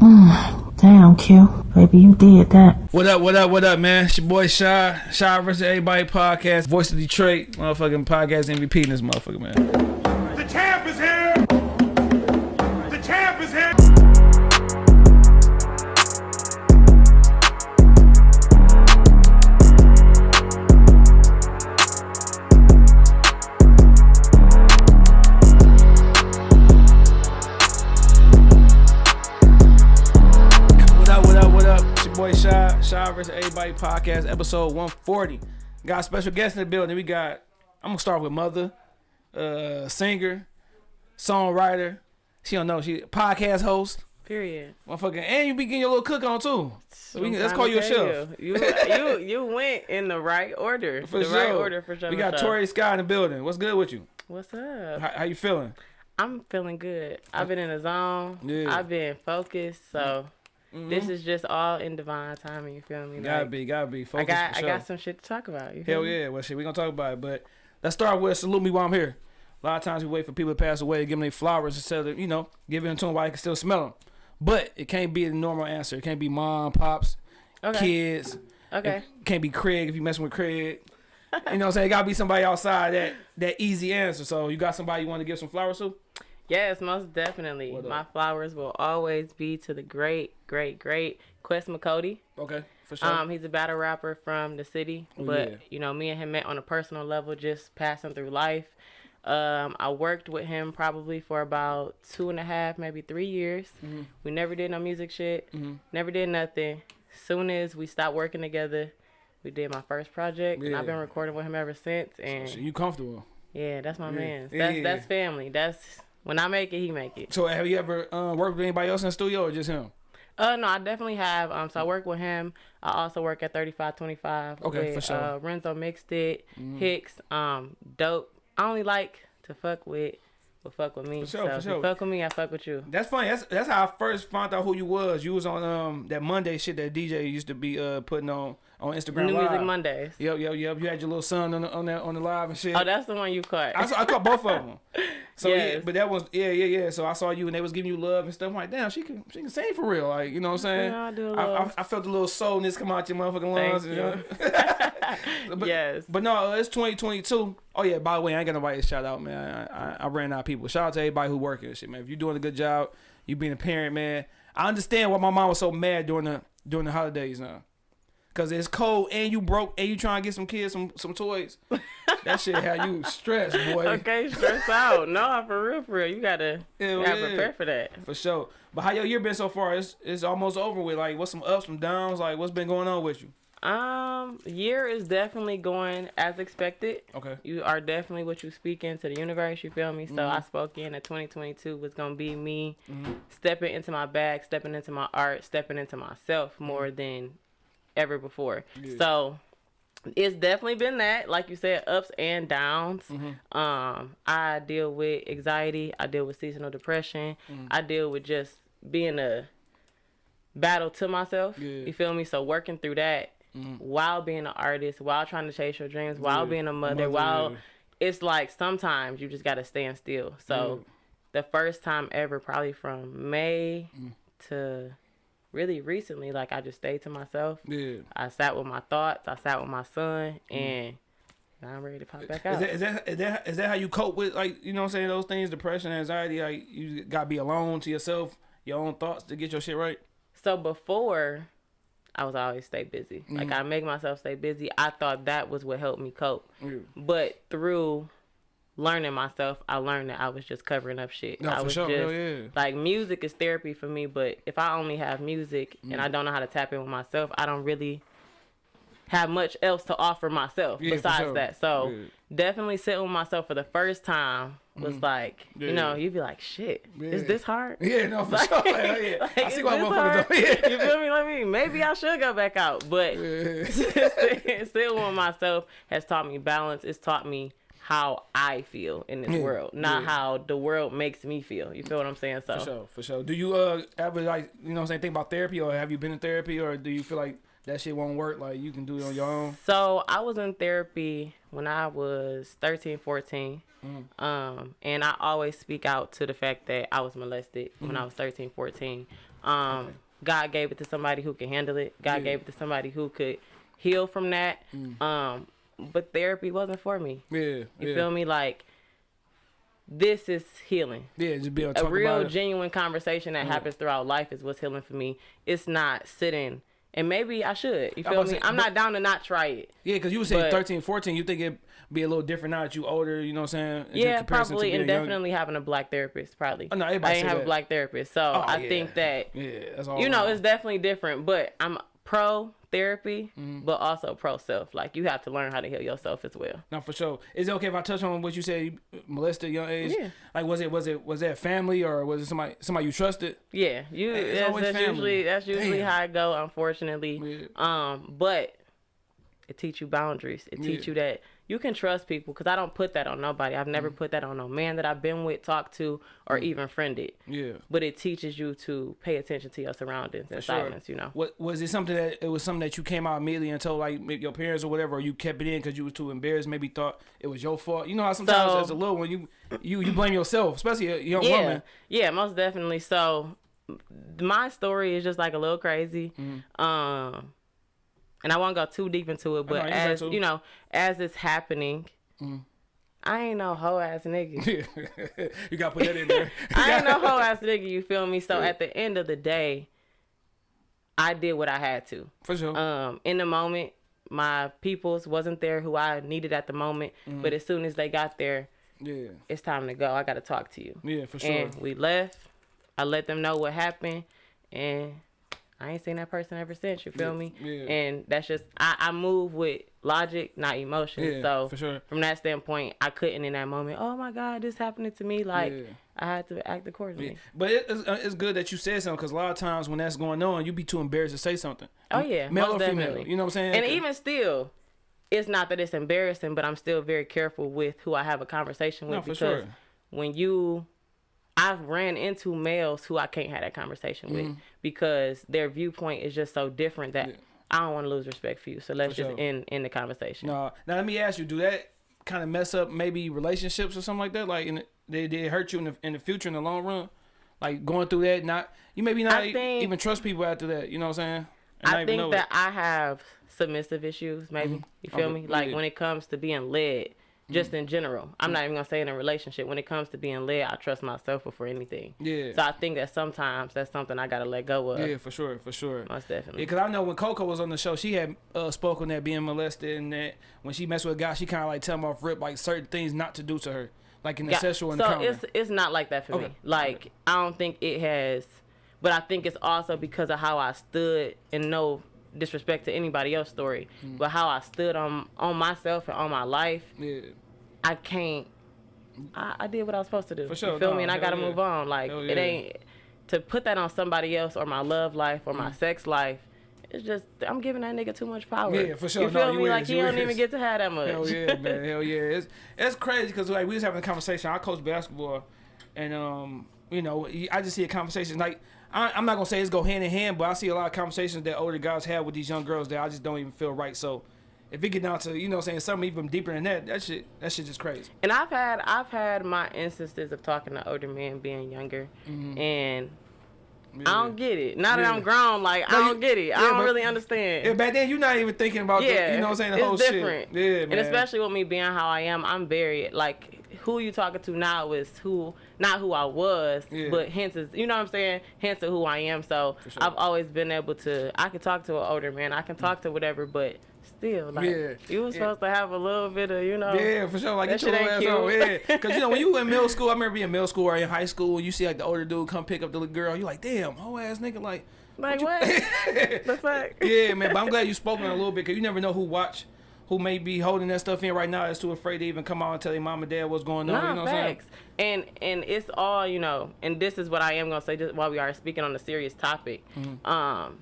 Damn, Q. Baby, you did that. What up, what up, what up, man? It's your boy Shy. Shy versus Everybody podcast. Voice of Detroit. Motherfucking podcast MVP in this motherfucker, man. Podcast, episode 140. Got special guest in the building. We got, I'm gonna start with Mother, uh, singer, songwriter. She don't know, she podcast host. Period. Motherfucking, and you be getting your little cook on too. So can, let's call you a chef. You. You, you you went in the right order. For the sure. right order for sure. We got. Tori Scott in the building. What's good with you? What's up? How, how you feeling? I'm feeling good. I've been in the zone. Yeah. I've been focused. So this mm-hmm. is just all in divine timing. You feel me? Gotta be, gotta be. I Focus got for I got some shit to talk about. You Hell yeah. Well, shit, we gonna talk about it. But let's start with salute me while I'm here. A lot of times we wait for people to pass away to give them their flowers instead of, you know, giving them to them while you can still smell them. But it can't be the normal answer. It can't be mom, pops, Okay. kids. Okay. It can't be Craig if you messing with Craig. You know what I'm saying? It gotta be somebody outside that that easy answer. So you got somebody you want to give some flowers to? Yes, most definitely. My flowers will always be to the great, great, great Quest McCody. Okay, for sure. Um, he's a battle rapper from the city, Oh, but yeah. you know, me and him met on a personal level, just passing through life. Um, I worked with him probably for about two and a half, maybe three years. Mm-hmm. We never did no music shit, never did nothing. Soon as we stopped working together, we did my first project, and I've been recording with him ever since. And so you comfortable? yeah, that's my man. Yeah, That's yeah. that's family. That's when I make it, he make it. So have you ever uh, worked with anybody else in the studio or just him? Uh no, I definitely have. Um, so I work with him. I also work at thirty five twenty five. Okay, with, for sure. Uh, Renzo mixed it. Hicks, um, dope. I only like to fuck with, but fuck with me. For sure, so for if sure. you fuck with me, I fuck with you. That's funny. That's that's how I first found out who you was. You was on um that Monday shit that DJ used to be uh putting on on Instagram New Live. Music Mondays. Yep, yep, yep. You had your little son on the, on that on the live and shit. Oh, that's the one you caught. I, saw, I caught both of them. So yeah, but that was yeah, yeah, yeah. So I saw you and they was giving you love and stuff. I'm like, damn, she can she can sing for real. Like you know what I'm saying? Yeah, I do a I, little. I, I felt a little soulness come out your motherfucking lungs. Thank you know? but, yes. But no, it's 2022. Oh yeah, by the way, I ain't got nobody to shout out, man. I, I, I ran out of people. Shout out to everybody who working and shit, man. If you're doing a good job, you being a parent, man. I understand why my mom was so mad during the during the holidays now. Cause it's cold and you broke and you trying to get some kids some some toys. that shit how you stress, boy. Okay, stress out. No, for real, for real. You gotta, Hell you gotta yeah. prepare for that. For sure. But how your year been so far? It's it's almost over with. Like, what's some ups, some downs? Like, what's been going on with you? Um, year is definitely going as expected. Okay. You are definitely what you speak into the universe. You feel me? So Mm-hmm. I spoke in that 2022 was gonna be me stepping into my bag, stepping into my art, stepping into myself more than ever before. So it's definitely been that, like you said, ups and downs. Mm-hmm. Um, I deal with anxiety. I deal with seasonal depression. Mm. I deal with just being a battle to myself. Yeah. Mm-hmm. You feel me? So working through that while being an artist, while trying to chase your dreams, while Yeah. being a mother, Mother, while yeah. it's like sometimes you just gotta stand still. So the first time ever, probably from May Mm. to really recently, like I just stayed to myself. Yeah. I sat with my thoughts. I sat with my son, and now I'm ready to pop back out. Is that, is that is that is that how you cope with like you know what I'm saying those things depression anxiety like you gotta be alone to yourself your own thoughts to get your shit right So before, I was always stay busy. Mm-hmm. Like I make myself stay busy. I thought that was what helped me cope. But through learning myself, I learned that I was just covering up shit. No, I was sure. just yeah. like music is therapy for me. But if I only have music and I Mm. don't know how to tap in with myself, I don't really have much else to offer myself Yeah, besides sure. that. So definitely sitting with myself for the first time was like, Mm. Yeah. you know, you'd be like, shit, is this hard? yeah no for sure Hell yeah I see why motherfuckers do yeah. You feel me? Let me. Maybe I should go back out, but still, with myself has taught me balance. It's taught me how I feel in this Yeah, world, not yeah. how the world makes me feel. You feel what I'm saying? So for sure for sure do you uh ever like you know what I'm saying think about therapy or have you been in therapy or do you feel like that shit won't work. Like you can do it on your own. So I was in therapy when I was 13, 14. Mm. Um, and I always speak out to the fact that I was molested when Mm-hmm. I was 13, 14. Um, God gave it to somebody who could handle it. God Yeah. Mm. gave it to somebody who could heal from that. Um, but therapy wasn't for me. Yeah, You yeah, feel me? Like this is healing. yeah. Just be A real it. genuine conversation that happens throughout life is what's healing for me. It's not sitting and maybe I should. You I'm feel me? say, I'm but- not down to not try it. Yeah, because you were saying But- 13, 14, you think it'd be a little different now that you older, you know what I'm saying? Yeah, probably, and definitely having a black therapist. Probably. Oh, no, I didn't say have that. a black therapist, so Oh, I yeah. think that Yeah, that's all. you know it's definitely different. But I'm pro therapy, Mm-hmm. but also pro self. Like you have to learn how to heal yourself as well. No, for sure. Is it okay if I touch on what you said? You molested young age. Yeah. Like, was it was it was that family or was it somebody somebody you trusted? Yeah, you. It's that's always that's family. usually that's usually Damn. how I go. Unfortunately, Yeah. um, but it teach you boundaries. It teach Yeah. you that you can trust people because I don't put that on nobody. I've Mm. never put that on no man that I've been with, talked to, or even friended. Yeah. But it teaches you to pay attention to your surroundings and Sure. silence. You know. What was it something that it was something that you came out immediately and told like your parents or whatever, or you kept it in because you was too embarrassed, maybe thought it was your fault. You know how sometimes So- as a little one you you you blame yourself, especially a young yeah, woman. yeah, most definitely. So my story is just like a little crazy. Um, and I won't go too deep into it, but know, you as you know, as it's happening, I ain't no hoe ass nigga. you gotta put that in there. I ain't no hoe ass nigga. You feel me? So at the end of the day, I did what I had to. for sure. Um, in the moment, my peoples wasn't there who I needed at the moment, Mm-hmm. but as soon as they got there, yeah, it's time to go. I got to talk to you. yeah, for sure. And we left. I let them know what happened, and I ain't seen that person ever since. You feel Yeah, me? yeah. And that's just I, I move with logic, not emotion. Yeah, so sure. from that standpoint, I couldn't in that moment. Oh my God, this happening to me. Like. I had to act accordingly. But it, it's, uh, it's good that you said something because a lot of times when that's going on, you be too embarrassed to say something. Oh yeah, male or female. definitely. You know what I'm saying? And even still, it's not that it's embarrassing, but I'm still very careful with who I have a conversation with No, for because sure. when you, I've ran into males who I can't have that conversation with because their viewpoint is just so different that. Yeah. I don't want to lose respect for you. So let's For just sure. end end the conversation. No. Now let me ask you: Do that kind of mess up maybe relationships or something like that? Like, in the, they they hurt you in the in the future in the long run? Like going through that, not you maybe not e- think- even trust people after that. You know what I'm saying? And I think that it. I have submissive issues, maybe. Mm-hmm. You feel Okay, me? Like yeah. when it comes to being led, just Mm. in general. I'm not even gonna say in a relationship. When it comes to being led, I trust myself before anything. Yeah. So I think that sometimes that's something I gotta let go of. yeah, for sure, for sure. Most definitely. because I know when Coco was on the show, she had uh, spoken that being molested and that when she messed with a guy, she kind of like tell him off rip like certain things not to do to her, like in the Yeah, sexual so encounter. it's it's not like that for Okay. me. Like I don't think it has, but I think it's also because of how I stood and no disrespect to anybody else's story, Mm. but how I stood on on myself and on my life. yeah, I can't. I, I did what I was supposed to do. For sure, You feel no, me? And I gotta yeah. move on. Like Hell it ain't to put that on somebody else or my love life or my sex life. It's just I'm giving that nigga too much power. Yeah, for sure. You No, feel you me? is, like he you don't is. even get to have that much. Hell yeah, man. Hell yeah. It's it's crazy because like we was having a conversation. I coach basketball, and um, you know, I just see a conversation like I, I'm not gonna say it's go hand in hand, but I see a lot of conversations that older guys have with these young girls that I just don't even feel right. So if it get down to you know saying something even deeper than that, that shit that shit just crazy. And I've had I've had my instances of talking to older men being younger, mm-hmm. and I don't get it. Now that. Yeah. I'm grown, like No, I don't get it. yeah, I don't but- really understand. Yeah, back then you're not even thinking about yeah, the, you know what I'm saying the it's whole different. shit. Yeah, man. And especially with me being how I am, I'm very like who you talking to now is who not who I was, Yeah. but hence is you know what I'm saying, hence of who I am. So sure. I've always been able to I can talk to an older man, I can talk to whatever, but still like Yeah, you was yeah. supposed to have a little bit of you know Yeah, for sure. Like That get your ass ain't on. Yeah, cute. because you know when you in middle school, I remember being in middle school or in high school, and you see like the older dude come pick up the little girl. You like, damn, whole ass nigga, like. like what the fuck. yeah, man. But I'm glad you spoke on a little bit because you never know who watch, who may be holding that stuff in right now. Is too afraid to even come out and tell their mom and dad what's going on. Nah, you know what I'm saying? facts. And and it's all you know. And this is what I am gonna say just while we are speaking on a serious topic. Mm-hmm. Um,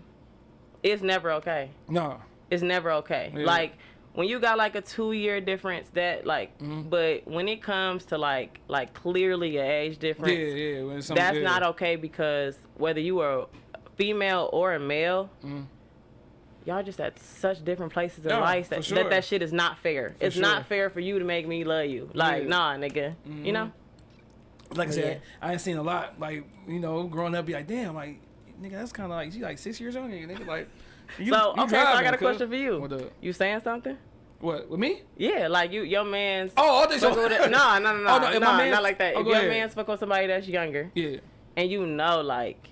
it's never okay. No. It's never okay. Yeah. Like when you got like a two year difference, that like, Mm-hmm. but when it comes to like like clearly a age difference, yeah. When that's yeah. not okay because whether you are female or a male, Mm-hmm. Y'all just at such different places in Yeah, life that, sure. that that shit is not fair. it's sure. not fair for you to make me love you. Like, Yeah. nah, nigga. You know? Mm-hmm. like I said, Yeah. I ain't seen a lot. Like you know, growing up, be like, damn, like nigga, that's kind of like she like six years younger. Nigga, like. You, so you okay, so I got a cuz. question for you. What the? You saying something? What with me? Yeah, like you, your man's. Oh, oh I think so. fucking with a- oh, no, no, no, no, Oh, no, no, if not like that. oh, if your ahead. man's fuck with somebody that's younger, Yeah. and you know, like,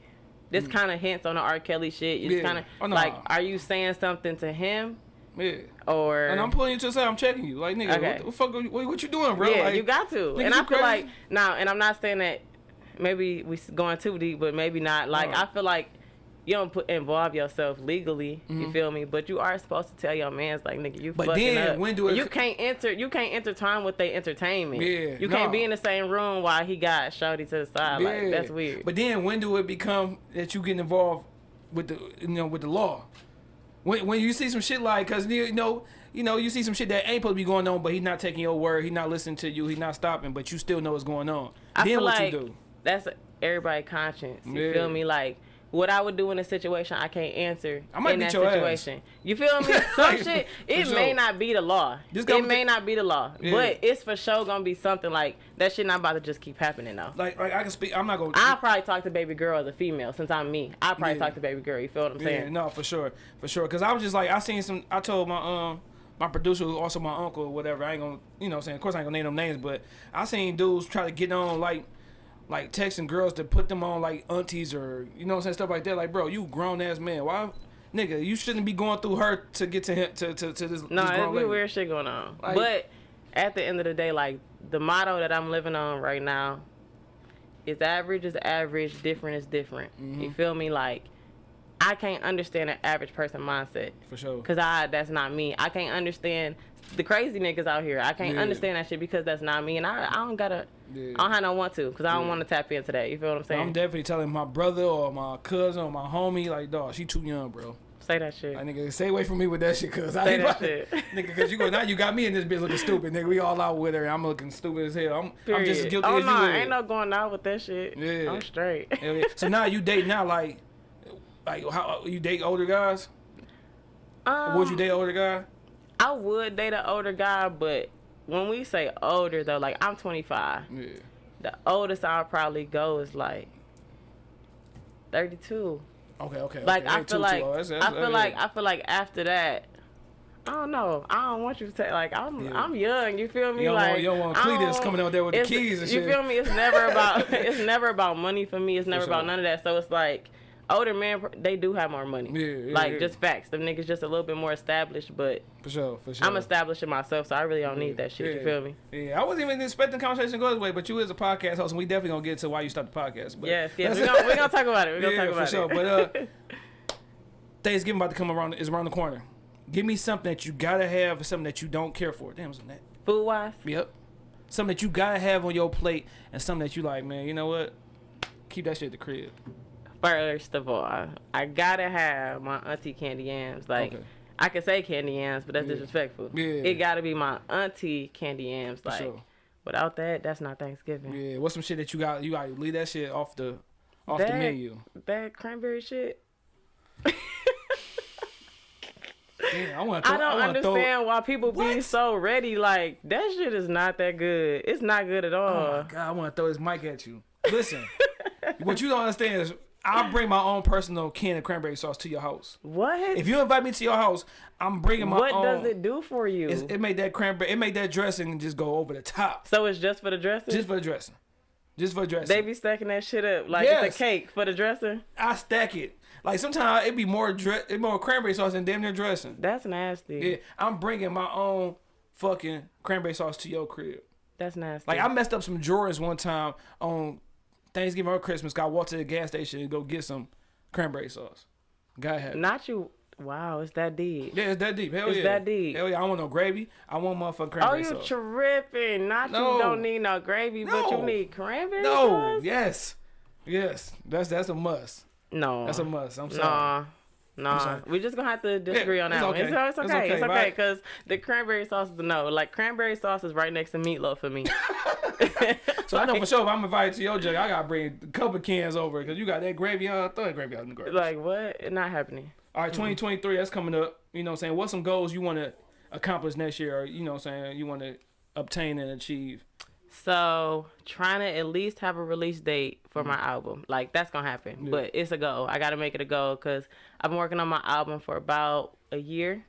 this kind of hints on the R. Kelly shit. You Mm. Yeah. kind of Oh, no. like, are you saying something to him Yeah. or? And I'm pulling you to the side. I'm checking you. Like nigga, Okay. what the fuck? Are you, what, what you doing, bro? yeah, like, you got to. nigga, and I feel crazy? like now, and I'm not saying that maybe we going too deep, but maybe not. Like. I feel like you don't put involve yourself legally. You feel me? But you are supposed to tell your man's like, nigga, you. Mm-hmm. But fucking then up. when do it- You can't enter. You can't intertwine with their entertainment. Yeah, You can't no. be in the same room while he got shorty to the side. Like that's weird. But then when do it become that you get involved with the you know with the law? When when you see some shit like cause you know you know you see some shit that ain't supposed to be going on, but he's not taking your word, he's not listening to you, he's not stopping, but you still know what's going on. I then what like you do? that's everybody conscience. You Yeah. feel me? Like what I would do in a situation I can't answer I might in that your ass. situation. You feel me? Some shit it sure. may not be the law. It may not be the law, Yeah. but it's for sure gonna be something like that. Shit not about to just keep happening though. Like like I can speak. I'm not gonna. I probably talk to baby girl as a female since I'm me. I probably Yeah. talk to baby girl. You feel what I'm saying? Yeah, no, for sure, for sure. Cause I was just like, I seen some. I told my um my producer, who also my uncle or whatever. I ain't gonna, you know, what I'm saying. Of course, I ain't gonna name them names, but I seen dudes try to get on like, like texting girls to put them on like aunties or you know, what I'm saying stuff like that. Like, bro, you grown ass man. Why, nigga, you shouldn't be going through her to get to him to to, to this. No, this it's grown be weird shit going on. Like- but at the end of the day, like the motto that I'm living on right now is average is average, different is different. Mm-hmm. You feel me? Like I can't understand an average person mindset For sure. because I that's not me. I can't understand the crazy niggas out here. I can't Yeah. understand that shit because that's not me, and I I don't gotta. Yeah. I don't have no want to because I don't Yeah. want to tap into that. You feel what I'm saying? I'm definitely telling my brother or my cousin or my homie, like, dog, she too young, bro. Say that shit. Like, nigga, stay away from me with that shit, cause I ain't that shit. nigga, cause you go now, you got me in this bitch looking stupid, nigga. We all out with her, and I'm looking stupid as hell. I'm, I'm just guilty oh as no, you. ain't no going out with that shit. Yeah. I'm straight. Yeah. So now you date now, like, like how you date older guys? um, Would you date older guy? I would date an older guy, but when we say older though, like I'm 25. Yeah. The oldest I'll probably go is like 32. Okay, okay. Like okay. I feel like. That's- that's- I feel like I feel like after that. I don't know. I don't want you to say like I'm. Yeah. I'm young. You feel me? You don't like want- you don't want Cletus coming out there with the keys and You shit. feel me? It's never about. it's never about money for me. It's never sure. about none of that. So it's like older men. They do have more money. Yeah, yeah, like yeah. just facts. Them niggas just a little bit more established, but for sure, for sure. I'm establishing myself, so I really don't need that shit. You feel me? Yeah, I wasn't even expecting the conversation to go this way, but you is a podcast host, and we definitely gonna get to why you stopped the podcast. But Yes, yes. We're gonna, we gonna talk about it. We're gonna yeah, talk about for sure. it. But uh, Thanksgiving about to come around is around the corner. Give me something that you gotta have, and something that you don't care for. Damn, wasn't that? Food wise, Yep. Something that you gotta have on your plate, and something that you like, man. You know what? Keep that shit at the crib. First of all, I gotta have my auntie candy yams. Like Okay. I can say candy yams, but that's Yeah. disrespectful. Yeah. It gotta be my auntie candy yams. For Like sure. without that, that's not Thanksgiving. Yeah. What's some shit that you got? You got leave that shit off the off the menu. That cranberry shit. I want to. I don't throw- understand why people be so ready. Like that shit is not that good. It's not good at Oh all. my god, I want to throw this mic at you. Listen, what you don't understand is I'll bring my own personal can of cranberry sauce to your house. what? If you invite me to your house, I'm bringing my what own. What does it do for you? It's, it made that cranberry, it made that dressing just go over the top, so it's just for the dressing. just for the dressing, just for the dressing. they be stacking that shit up like Yes. it's a cake for the dressing. I stack it. Like sometimes it be more dre- it more cranberry sauce than damn near dressing. That's nasty. Yeah, I'm bringing my own fucking cranberry sauce to your crib. That's nasty. Like I messed up some drawers one time on Thanksgiving or Christmas. Got walked to the gas station and go get some cranberry sauce. Gotta have. Not you. Wow, it's that deep. Yeah, it's that deep. Hell It's yeah. that deep. Hell yeah. I want no gravy. I want motherfucking oh, cranberry sauce. Oh, you sauce. tripping? Not No. you don't need no gravy, but you need cranberry no. sauce. No. Yes. Yes. That's that's a must. No, That's a must. I'm sorry. Nah, Nah, sorry. we just gonna have to disagree on that one. okay. It's, it's It's okay. okay, It's okay because the cranberry sauce is a no. Like cranberry sauce is right next to meatloaf for me. So I know for sure if I'm invited to your jug, I gotta bring a couple cans over because you got that gravy on. Throw that gravy out in the garbage. like what? Not happening. All right, 2023, that's coming up. You know what I'm saying? What's some goals you want to accomplish next year or, you know what I'm saying, you want to obtain and achieve? So trying to at least have a release date for my album, like that's gonna happen. But it's a goal. I gotta make it a goal because I've been working on my album for about a year.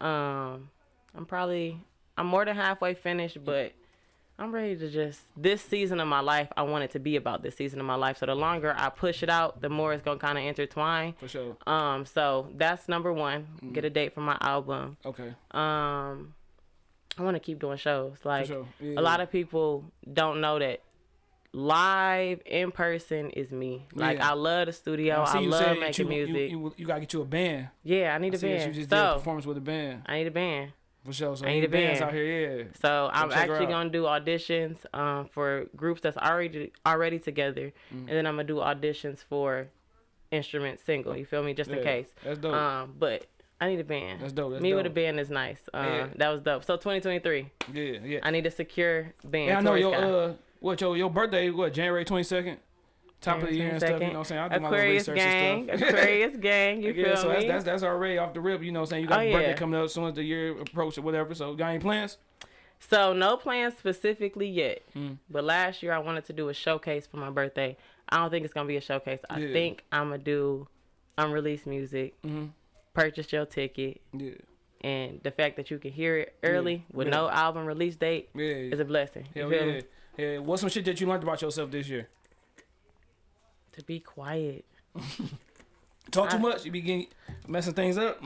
Um, I'm probably I'm more than halfway finished, but I'm ready to just this season of my life. I want it to be about this season of my life. So the longer I push it out, the more it's gonna kind of intertwine. For sure. Um, so that's number one. Get a date for my album. Okay. Um, I want to keep doing shows. Like sure. Yeah, a lot of people don't know that live in person is me. Like Yeah. I love the studio. I I you love making you, music. You, you, you gotta get you a band. yeah, I need I a band. you just did a so performance with a band. I need a band. For sure. So I need a bands band. out here, yeah. So I'm actually gonna do auditions um, for groups that's already already together, Mm. and then I'm gonna do auditions for instrument single. You feel me? Just in case. that's dope. Um, but I need a band. That's dope, that's me with a band is nice. Uh, Yeah. That was dope. So 2023, Yeah, yeah. I need a secure band. Yeah, I know your uh what your your birthday what January twenty second, top of the year and stuff. You know what I'm saying? I do my Aquarius research gang, and stuff. Aquarius gang. You yeah, feel so me? that's, that's that's already off the rip. You know what I'm saying? You got Oh, your birthday yeah. coming up as soon as the year approach or whatever. So got any plans? So no plans specifically yet. Mm. But last year I wanted to do a showcase for my birthday. I don't think it's gonna be a showcase. I Yeah. think I'm gonna do unreleased music. Mm-hmm. Purchase your ticket, Yeah, and the fact that you can hear it early with Yeah. no album release date yeah, is a blessing. You feel yeah. me? Yeah, what's some shit that you learned about yourself this year? To be quiet. Talk too I- much, you begin messing things up.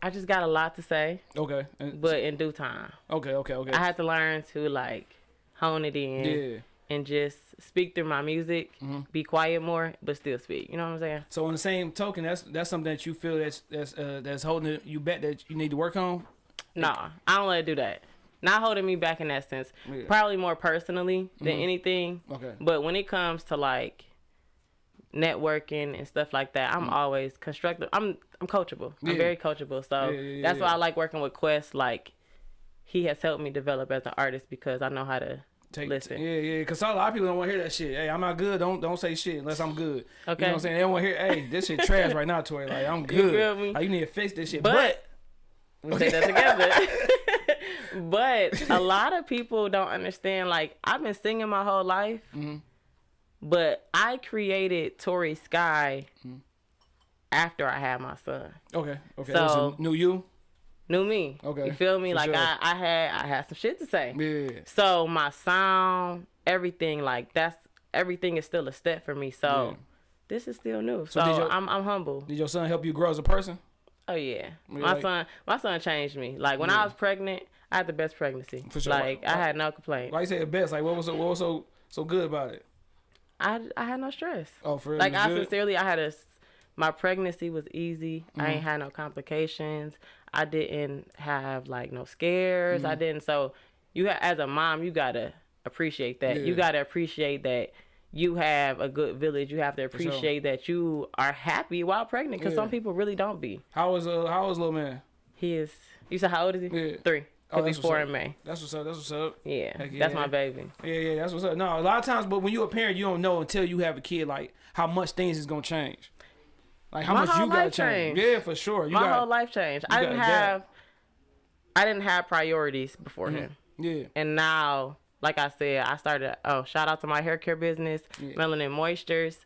I just got a lot to say, Okay, and- but in due time. okay, okay, okay. I had to learn to like hone it in. yeah. And just speak through my music, Mm-hmm. be quiet more, but still speak. You know what I'm saying? So on the same token, that's that's something that you feel that's that's uh, that's holding you back that you need to work on. Nah, I don't let it do that. Not holding me back in that sense. Yeah. Mm-hmm. Probably more personally than anything. Okay. But when it comes to like networking and stuff like that, I'm always constructive. I'm I'm coachable. I'm Mm. Very coachable. So Yeah, yeah, that's yeah. why I like working with Quest. Like he has helped me develop as an artist because I know how to Take, listen. Yeah, yeah, because a lot of people don't want to hear that shit. Hey, I'm not good. Don't don't say shit unless I'm good. Okay. You know what I'm saying? They don't want to hear. Hey, this shit trash right now, Tori. Like I'm good. feel me? Like you need to fix this shit. But- But, we say that together. but a lot of people don't understand. Like I've been singing my whole life, Mm-hmm. but I created Tory Sky Mm-hmm. after I had my son. okay, okay. So- So new you. Knew me. Okay, You feel me? for Like sure. I, I had I had some shit to say. Yeah. So my sound, everything, like that's everything is still a step for me. So Yeah. this is still new. So, did your- I'm I'm humble. Did your son help you grow as a person? Oh yeah, Yeah, my like- son, my son changed me. Like when I was pregnant, I had the best pregnancy. For sure. Like Why- I had no complaint. Why you say the best? Like what was so, what was so so good about it? I I had no stress. Oh, for real? Like I good? sincerely, I had a my pregnancy was easy. I Mm-hmm. ain't had no complications. I didn't have like no scares. Mm-hmm. I didn't. So you as a mom, you gotta appreciate that. You gotta appreciate that you have a good village. You have to sure. appreciate that you are happy while pregnant. Because Yeah. some people really don't be. How was uh how was little man? He is. You said how old is he? Yeah. Three. Oh, that's four in May. That's what's up. That's what's up. Yeah, Heck that's my baby. Yeah, yeah, that's what's up. No, a lot of times, but when you're a parent, you don't know until you have a kid, like how much things is gonna change. Like how My much whole you change. changed. Yeah, for sure. You my got, whole life changed. I didn't got have. I didn't have priorities before Mm-hmm. him. Yeah, And now, like I said, I started. Oh, shout out to my hair care business, Melanin Moistures.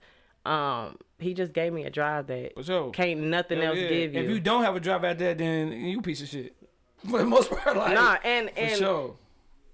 Um, he just gave me a drive that sure. can't nothing Hell else yeah. give you. If you don't have a drive at that, then you piece of shit. For the most part, like nah, and for and sure.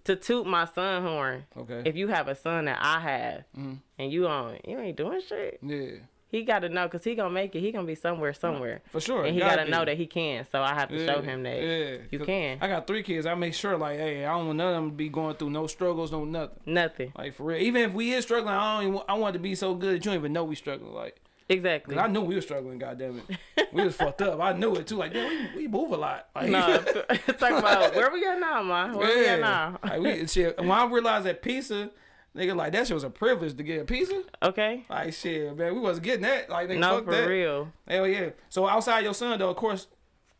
to toot my son horn. Okay. If you have a son that I have, Mm-hmm. and you on, you ain't doing shit. yeah, He got to know, cause he gonna make it. He gonna be somewhere, somewhere. for sure. And he Gotta gotta know that he can. So I have to show him that yeah. you can. I got three kids. I make sure, like, hey, I don't want none of them to be going through no struggles, no nothing. Nothing. Like for real. Even if we is struggling, I don't. Even, I want to be so good that you don't even know we struggling. Like, Exactly. I knew we were struggling. Goddamn it, we was fucked up. I knew it too. Like, damn, we, we move a lot. Like, no, talk about where we at now, man. Where we at now? like we, shit, when I realized that pizza Nigga, like that shit was a privilege to get a pizza. Okay. Like shit, man, we wasn't getting that. Like nigga, No, fuck for that. real. Hell yeah. So outside your son though, of course,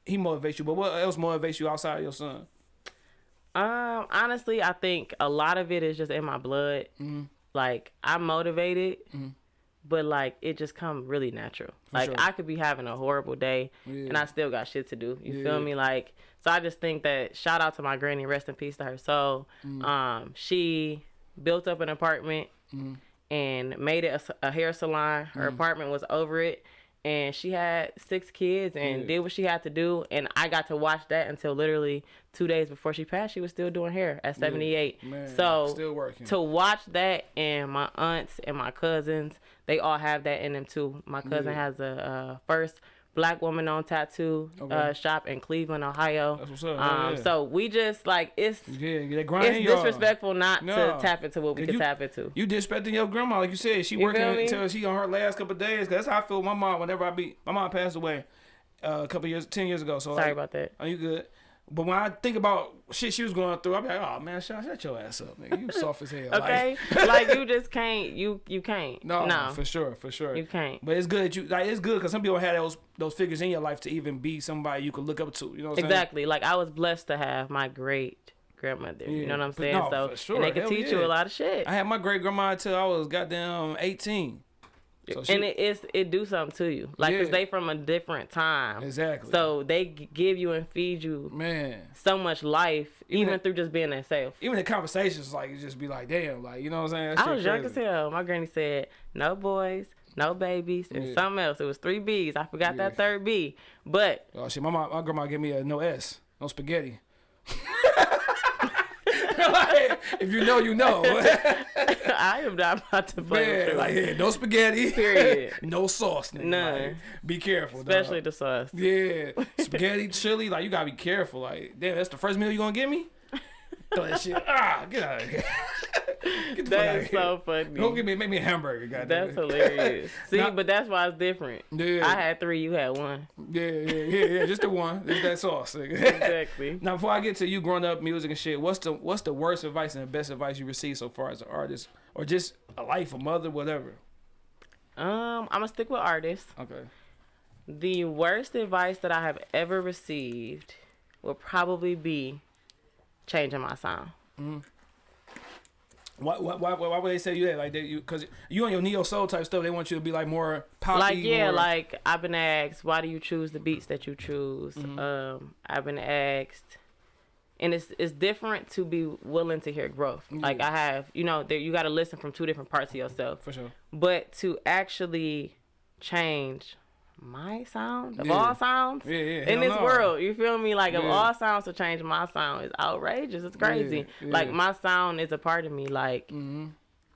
he motivates you. But what else motivates you outside your son? Um, honestly, I think a lot of it is just in my blood. Mm-hmm. Like I'm motivated, but like it just come really natural. like sure. I could be having a horrible day, Yeah. and I still got shit to do. You Yeah. feel me? Like so, I just think that shout out to my granny, rest in peace to her soul. Mm. Um, she built up an apartment Mm-hmm. and made it a a, hair salon. Her apartment was over it. And she had six kids and Yeah. did what she had to do. And I got to watch that until literally two days before she passed. She was still doing hair at 78. Man, so still working. to watch that and my aunts and my cousins, they all have that in them too. My cousin Yeah. has a uh, first black woman on tattoo Okay. uh, shop in Cleveland, Ohio. That's what's up. Um, yeah. so we just like it's Yeah, it's disrespectful not No. to tap into what we can you- tap into. You disrespecting your grandma, like you said. She You working until she on her last couple of days. Cause that's how I feel. with My mom, whenever I be, my mom passed away uh, a couple years, ten years ago. So Sorry like, about that. Are you good? But when I think about shit she was going through, I be like, oh man, shut, shut your ass up, nigga. You soft as hell. Okay, Like, like you just can't. You you can't. no, no, for sure, for sure. you can't. But it's good that you like it's good because some people have those those figures in your life to even be somebody you could look up to. You know what I'm Exactly. Like I was blessed to have my great grandmother. Yeah, You know what I'm saying? no, so for sure. and they could teach yeah. you a lot of shit. I had my great grandma until I was goddamn eighteen. So she, and it is it do something to you, like 'cause Yeah. they from a different time. exactly. So they give you and feed you man, so much life, Even even, through just being themselves. even the conversations like it just be like, damn, like you know what I'm saying? That I was young crazy. as hell. My granny said, "No boys, no babies, and Yeah. something else." It was three B's. I forgot Yeah. that third B, but Oh shit, my mom, my grandma gave me a no S, no spaghetti. if you know, you know. I am not about to play Man, like yeah, no spaghetti. Period. no sauce, nigga. None. Like, be careful, especially dog. the sauce. Yeah, spaghetti, chili, like you gotta be careful. Like, damn, that's the first meal you gonna give me? Throw that shit. Ah, get out of here. get the That here. so funny. Don't give me, make me a hamburger, goddamn. That's hilarious. See, Now- but that's why it's different. Yeah. I had three, you had one. Yeah, yeah, yeah, yeah. Just the one. Just that sauce. Exactly. Now, before I get to you growing up music and shit, what's the what's the worst advice and the best advice you received so far as an artist, or just a life, a mother, whatever? Um, I'm gonna stick with artists. Okay. The worst advice that I have ever received would probably be changing my sound. Why, why, why, why would they say you that? Like, they, you, cause you on your neo soul type stuff, they want you to be like more poppy. like yeah, more- like I've been asked, why do you choose the beats that you choose? Mm-hmm. Um, I've been asked, and it's it's different to be willing to hear growth. Like I have, you know, there you got to listen from two different parts of yourself. for sure. but to actually change my sound of Yeah. all sounds Yeah, yeah. in this no. world you feel me like of all sounds to change my sound is outrageous it's crazy like my sound is a part of me like Mhm.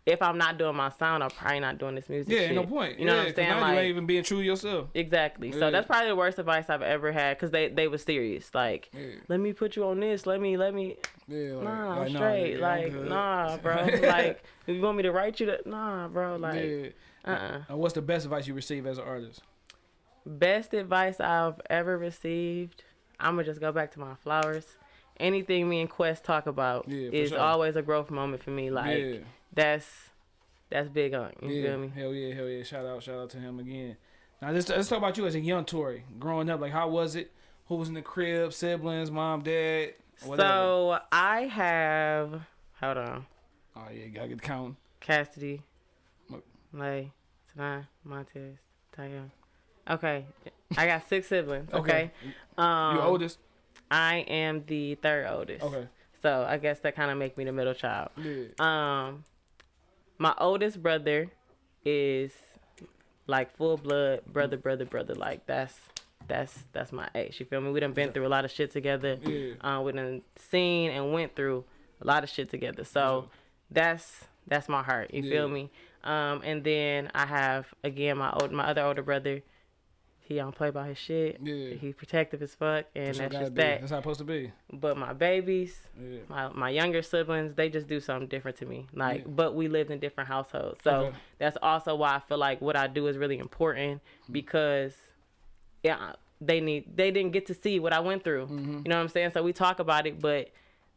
if i'm not doing my sound i'm probably not doing this music Yeah, shit. no point. you know what I'm saying Now you like ain't even being true yourself. exactly so that's probably the worst advice i've ever had because they they were serious like let me put you on this let me let me yeah. Like, nah like, i'm nah, straight like nah bro like you want me to write you that nah bro like uh-uh And what's the best advice you receive as an artist? Best advice I've ever received. I'm gonna just go back to my flowers. Anything me and Quest talk about Yeah, is sure. always a growth moment for me. Like yeah. that's that's big on you yeah. feel me? Hell yeah, hell yeah. Shout out, shout out to him again. Now let's, let's talk about you as a young Tory, growing up. Like, how was it? Who was in the crib? Siblings, mom, dad, whatever. So I have hold on. oh yeah, gotta get the count. Cassidy. Lay, Tanai, Montez, Tayum. Okay. I got six siblings, Okay. okay? Um you oldest? I am the third oldest. Okay. So I guess that kinda make me the middle child. Yeah. Um, my oldest brother is like full blood brother, brother, brother. Like that's that's that's my ex. You feel me? We done been through a lot of shit together. Yeah. Uh, we done seen and went through a lot of shit together. So that's that's my heart. You feel me? Um, and then I have again my old my other older brother. He don't play by his shit. Yeah. He protective as fuck, and That's, that's just be. that. That's how it's supposed to be. But my babies, Yeah. my my younger siblings, they just do something different to me. Like, Yeah. but we lived in different households, so Okay. that's also why I feel like what I do is really important because, yeah, they need they didn't get to see what I went through. Mm-hmm. You know what I'm saying? So we talk about it, but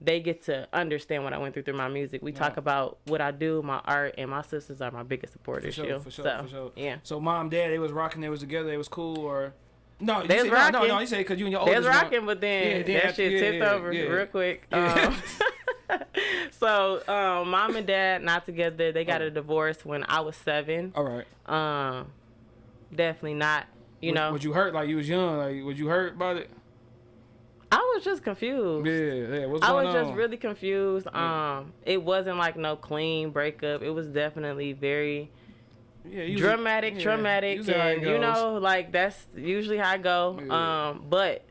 they get to understand what I went through through my music. We talk about what I do, my art, and my sisters are my biggest supporters. For sure, for sure, so, for sure. Yeah. So mom, dad, they was rocking. They was together. They was cool, or no? You They was said, no, no, no. You say because you and your They oldest was one- rocking, but then Yeah, then that after- shit yeah, tipped yeah, over yeah. real quick. Yeah. Um, so um, mom and dad not together. They got Oh. a divorce when I was seven. All right. Um, definitely not. You Was- know, was you hurt? Like you was young? Like was you hurt about it? I was just confused. Yeah, yeah. What's I was just really confused. Yeah. Um, it wasn't like no clean breakup. It was definitely very yeah, was- dramatic, yeah, traumatic, you see how it and you know, like that's usually how I go. Yeah. Um, but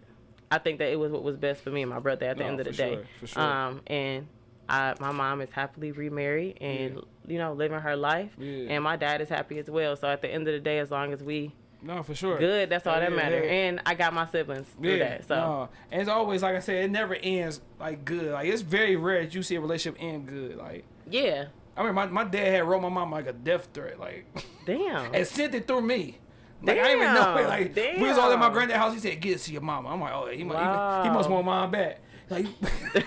I think that it was what was best for me and my brother at the No, end of the for day. sure, for sure. Um, and I, my mom is happily remarried and you know living her life, Yeah. and my dad is happy as well. So at the end of the day, as long as we No, for sure. good, that's all that matters. yeah. And I got my siblings through Yeah, that. So no. and it's always like I said, it never ends like good. Like it's very rare that you see a relationship end good. Like yeah, I mean, my, my dad had wrote my mom like a death threat, like damn. and sent it through me. Like I didn't even know it. Damn, Like we was all at my granddad's house. He said, "Get it to your mama." I'm like, "Oh, he, mu- he, he must want mom back." Like,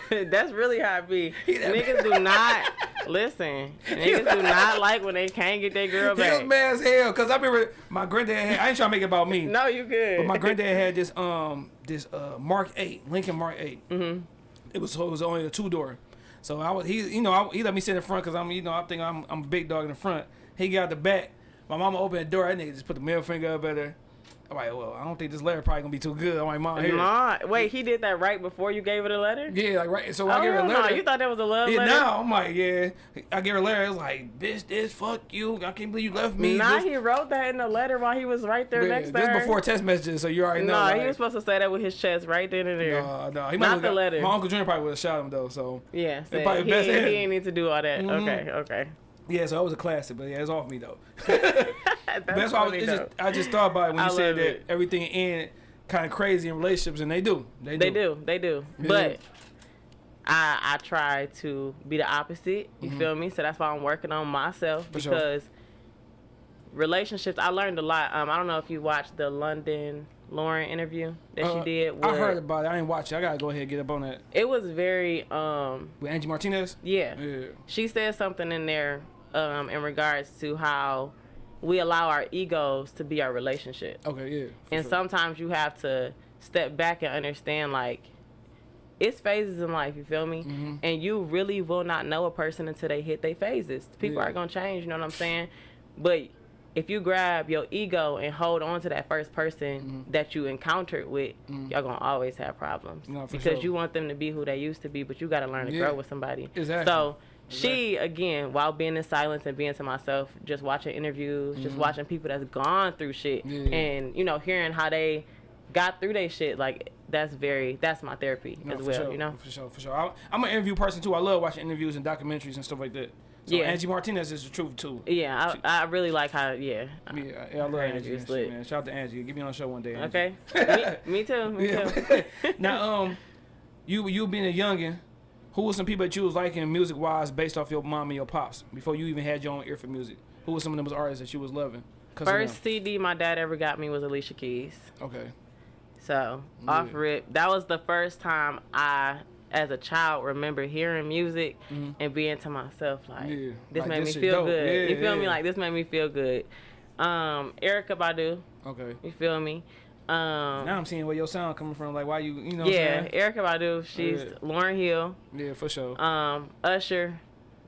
That's really how it be. Niggas do not listen. Niggas do not like when they can't get their girl he was back. mad as hell because I remember my granddad. Had, I ain't trying to make it about me. No, you good. But my granddad had this um this uh Mark Eight Lincoln Mark 8 Mm-hmm. It was it was only a two door, so I was he you know I, he let me sit in front because I'm you know I think I'm I'm a big dog in the front. He got the back. My mama opened the door. That nigga just put the middle finger up at her. I'm like, well, I don't think this letter probably gonna be too good. I'm like, mom, here. Nah, wait, he did that right before you gave her the letter? Yeah, like right. So Oh, I gave her a hell no. letter. You thought that was a love yeah, letter? now I'm like, yeah. I gave her a letter. It was like, bitch, this, fuck you. I can't believe you left me. Nah, this, he wrote that in the letter while he was right there yeah, next to this her. before text messages, so you already know. Nah, like, he was supposed to say that with his chest right then and there. No, no, he Not the got- letter. My uncle Junior probably would have shot him though. So yeah, he, he end. didn't need to do all that. Mhm. Okay, okay. Yeah, so that was a classic. But yeah, it's off me though. That's, that's why I, was, it's just. I just thought about it when I you said that it. everything ended kind of crazy in relationships, and they do. They do. They do, they do. Yeah. But I I try to be the opposite. You Mhm. feel me? So that's why I'm working on myself For sure. because relationships. I learned a lot. Um, I don't know if you watched the London Lauren interview that Uh, she did. I heard about it. I ain't watch it. I gotta go ahead and get up on that It was very um with Angie Martinez. yeah. Yeah. She said something in there um in regards to how we allow our egos to be our relationship. Okay. Yeah. and sure. sometimes you have to step back and understand like it's phases in life you feel me Mhm. and you really will not know a person until they hit their phases people Yeah. are gonna change you know what i'm saying but if you grab your ego and hold on to that first person that you encountered with y'all gonna always have problems. No, because sure. you want them to be who they used to be but you gotta learn to Yeah. grow with somebody Exactly. so she again while being in silence and being to myself just watching interviews just watching people that's gone through shit Mm-hmm. Yeah. and you know hearing how they got through their shit like that's very that's my therapy No, as well sure, you know For sure, for sure. I, I'm an interview person too. I love watching interviews and documentaries and stuff like that. So Yeah. Angie Martinez is the truth too. yeah I, I really like how yeah Yeah, yeah, I love Angie. interview's and shit, lit. man. Shout out to Angie. Get me on the show one day. Angie. okay me, me too me too now, um, you you being a youngin, who was some people that you was liking music wise based off your mom and your pops before you even had your own ear for music? Who was some of them artists that you was loving? first cd my dad ever got me was alicia keys? Okay. so off rip that was the first time i as a child remember hearing music and being to myself like Mm-hmm. Yeah. this Like, made this me feel dope. good Yeah, you feel me like this made me feel good um erykah badu Okay. you feel me um Now I'm seeing where your sound coming from. Like why you you know yeah, Erykah Badu. She's Yeah. Lauryn Hill. Yeah, for sure. Um, Usher.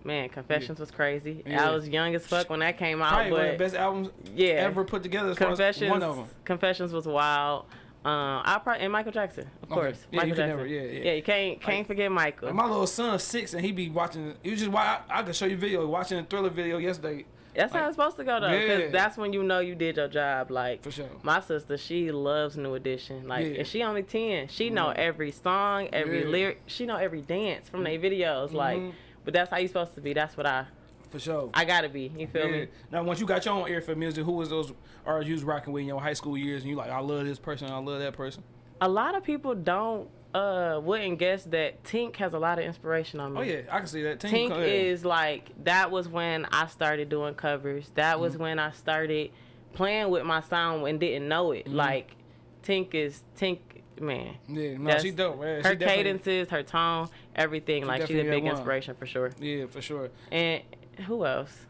Man, Confessions was crazy. Yeah. I was young as fuck when that came out, Probably one of the but best albums yeah, ever put together as far as Confessions. one of them. Confessions was wild. Um, I probably and Michael Jackson, of Okay. course. Yeah, Michael you can Jackson. never- yeah, yeah. yeah, you can't can't Like- forget Michael. Like my little son's six and he be watching. Was just why I, I could show you video watching a thriller video yesterday that's how like- it's supposed to go though, because Yeah. that's when you know you did your job. Like for sure. my sister, she loves New Edition. Like, Yeah. and she only ten. She know Yeah. every song, every Yeah. lyric. She know every dance from their videos. Like, Mhm. but that's how you supposed to be. That's what I For sure. I gotta be. You feel me? Now, once you got your own ear for music, who was those artists you was rocking with in your high school years, and you like, I love this person, I love that person. A lot of people don't uh wouldn't guess that Tink has a lot of inspiration on me. Oh yeah, I can see that. Tink go ahead. is like that was when I started doing covers. That Mm-hmm. was when I started playing with my sound and didn't know it. Like Tink is Tink, man. Yeah, no, she's dope, man. Her she definitely- cadences, her tone, everything. like she's a big one. inspiration for sure. Yeah, for sure. And who else?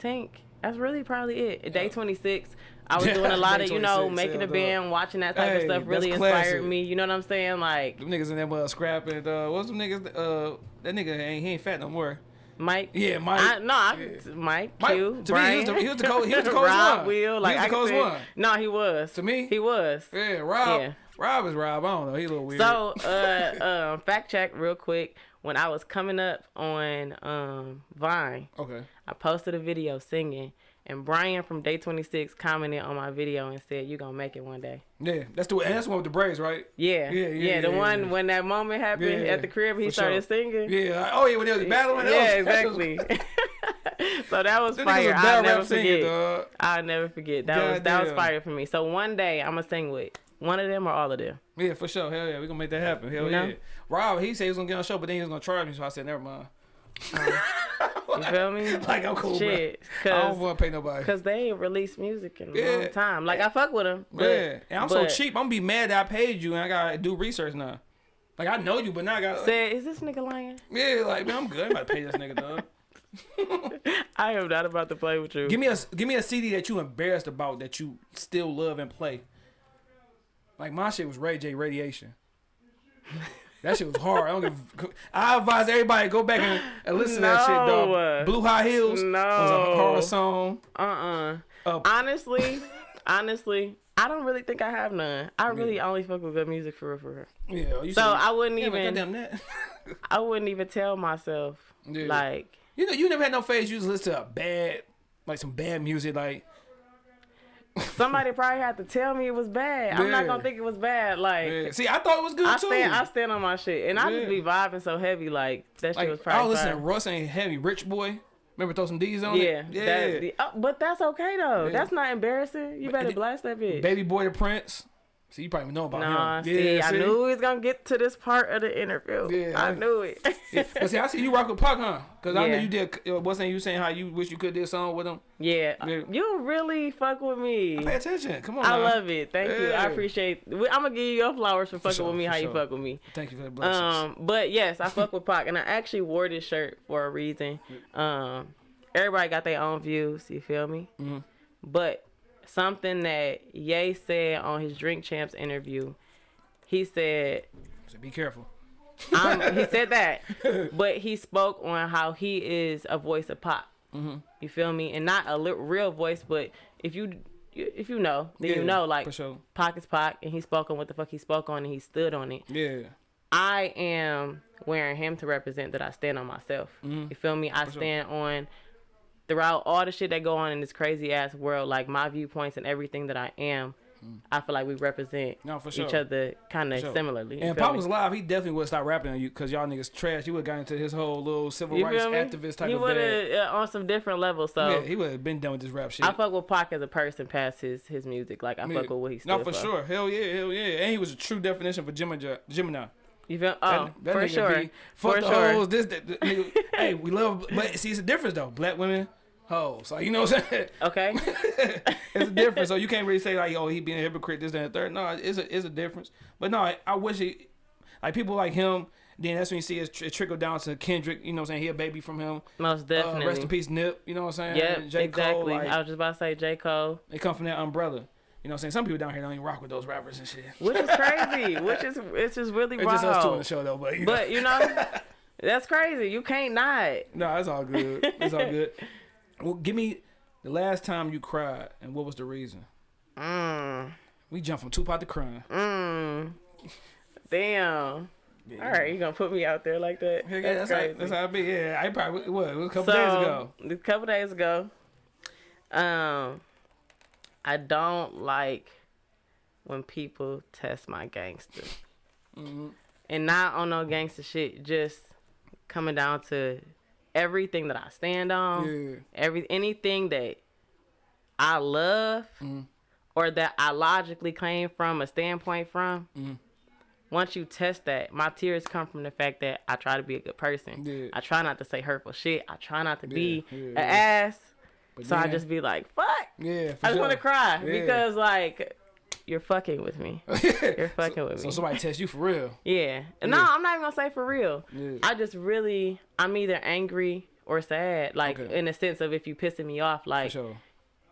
Tink. That's really probably it. Day 26. I was doing a lot of, you know, making a band, watching that type Hey, of stuff really inspired me. You know what I'm saying? Like Them niggas in there uh, scrapping. Uh, what's them niggas? Uh, that nigga ain't he ain't fat no more. Mike. Yeah, Mike. I, no, I, Yeah. Mike, Mike, Q, to me, he was Brian, the- he was the cold- he was the coldest Rob, one. Will, He like was the I coldest one. No, he was. To me? he was. Yeah, Rob. Yeah. Rob is Rob. I don't know. He a little weird. So, uh, um, fact check real quick. When I was coming up on um, Vine, okay. I posted a video singing, and Brian from Day 26 commented on my video and said, "You gonna make it one day." Yeah, that's the that's the one with the braids, right? Yeah, Yeah, yeah, the yeah, one yeah. when that moment happened Yeah, at the crib, he started sure. singing. Yeah. oh yeah, when they was battling. yeah, was- exactly. so that was fire. a I'll never singer, forget. dog. I'll never forget. That was that was fire for me. So one day I'm gonna sing with one of them or all of them. Yeah, for sure. Hell yeah, we gonna make that happen. Hell You know? yeah. Rob, he said he was gonna get on the show, but then he was gonna charge me, so I said never mind. You feel me? Like I'm cool, Shit, bro. I don't want to pay nobody. cause they ain't released music in a Yeah. long time. Like I fuck with them. But, yeah, and I'm so cheap. I'm gonna be mad that I paid you and I gotta do research now. Like I know you, but now I gotta. Said, is this nigga lying? yeah, like man, I'm good. I'm about to pay this nigga, dog. I am not about to play with you. Give me a give me a CD that you embarrassed about that you still love and play. Like my shit was Ray J Raydiation. That shit was hard. I don't give. I advise everybody go back and, and listen to that shit, No. dog. Blue High Heels was a No. horror song. Uh-uh. Uh, Honestly, honestly, I don't really think I have none. I really only fuck with good music for real, for real. Yeah, you So I wouldn't yeah, even. I wouldn't even tell myself Yeah. like You know, you never had no phase. You just listen to a bad, like some bad music, like somebody probably had to tell me it was bad. I'm not gonna think it was bad. Like yeah. see, I thought it was good I too. stand, I stand on my shit, and I just be vibing so heavy. Like that shit like was I probably. was listening. Russ ain't heavy, Rich Boy. Remember throw some D's on Yeah, it. Yeah, That, uh, but that's okay though. Yeah. That's not embarrassing. You better blast that bitch. Baby Boy the Prince. See, you probably know about Nah, him. see, yeah, I knew we was gonna get to this part of the interview. Yeah, I I- knew it. Yeah. But see, I see you rock with Pac, huh? Because I know you did. Uh, wasn't you saying how you wish you could do a song with him? yeah, Yeah. you really fuck with me. Pay attention. Come on. I now. love it. Thank you. I appreciate. I'm gonna give you your flowers for fucking sure, with me. for How you fuck with me? Thank you for the blessings. Um, but yes, I fuck with Pac, and I actually wore this shirt for a reason. Um, everybody got their own views. You feel me? Mm-hmm. But something that Ye said on his Drink Champs interview, he said so be careful. um, he said that, but he spoke on how he is a voice of pop. Mm-hmm. You feel me? And not a li- real voice, but if you if you know, then Yeah, you know. Like for sure. Pac is Pac, and he spoke on what the fuck he spoke on, and he stood on it. Yeah. I am wearing him to represent that I stand on myself. Mm-hmm. You feel me? I stand on throughout all the shit that go on in this crazy ass world, like my viewpoints and everything that I am. I feel like we represent Mm. No, for each other kind of sure. similarly. And Pop me? was live. He definitely would stop rapping on you because y'all niggas trash. He would have got into his whole little civil rights activist type he of would have uh, on some different levels. So Yeah, he would have been done with this rap shit. I fuck with Pac as a person past his his music. Like I Yeah. fuck with what he stood No, for sure. Hell yeah, hell yeah. And he was a true definition for Gemini. Gemini. You feel? Oh, That- that for sure. Be, for sure. hoes. This, that, that, nigga, hey, we love, but see, it's a difference though. Black women, hoes. Like you know what I'm saying? Okay. it's a difference. So you can't really say like, oh, he being a hypocrite, this, that, and the third. No, it's a, it's a difference. But no, I, I wish he, like people like him. Then that's when you see it, it trickle down to Kendrick. You know what I'm saying? He a baby from him. Most Uh, definitely. rest in peace, Nip. You know what I'm saying? Yeah, exactly. Cole. Like, I was just about to say J. Cole. they come from that umbrella. You know what I'm saying? Some people down here don't even rock with those rappers and shit. Which is crazy. which is it's just really It's wild. just us two on the show though. But you know. You know, that's crazy. You can't not. No, it's all good. It's all good. Well, give me the last time you cried and what was the reason? Mm, We jumped from Tupac to crying. mm. Damn. All right, you gonna put me out there like that? Yeah, that's, how, crazy. that's how it be. Yeah, I probably what it was a couple so, days ago. A couple days ago. Um, I don't like when people test my gangster, Mm-hmm. and not on no gangster shit. Just coming down to everything that I stand on. Yeah, every anything that I love Mm-hmm. or that I logically claim from a standpoint from, Mm-hmm. once you test that, my tears come from the fact that I try to be a good person. Yeah. I try not to say hurtful shit. I try not to be Yeah, yeah, an ass. But so I then- just be like, fuck. yeah. I just sure. want to cry Yeah. because like you're fucking with me. You're fucking with me. So somebody test you for real. yeah. No, I'm not even gonna say for real. Yeah. I just really, I'm either angry or sad. Like Okay. in the sense of if you pissing me off, For like, sure.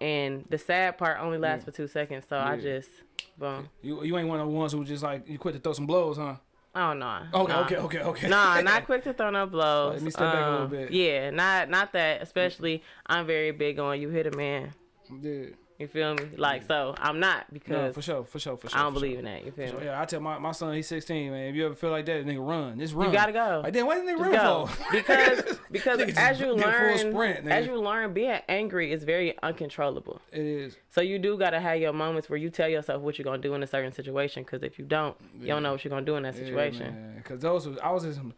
and the sad part only lasts Yeah. for two seconds. So I just, boom. You you ain't one of the ones who just like you quit to throw some blows, huh? Oh no. Okay, nah. okay, okay, okay. Nah, not quick to throw no blows. Let me step back a little Um, bit. Yeah, not not that. Especially, I'm very big on you hit a man. yeah. You feel me? Like so, I'm not No, because for sure, for sure, for sure. I don't believe sure. in that. You feel So, me? yeah, I tell my, my son he's 16, man. If you ever feel like that, nigga, run. Just run. You gotta go. Like then what didn't they run go for? because because as you learn sprint, as you learn being angry is very uncontrollable. it is. So you do gotta have your moments where you tell yourself what you're gonna do in a certain situation. Because if you don't, you don't know what you're gonna do in that situation. Because those was, I was in some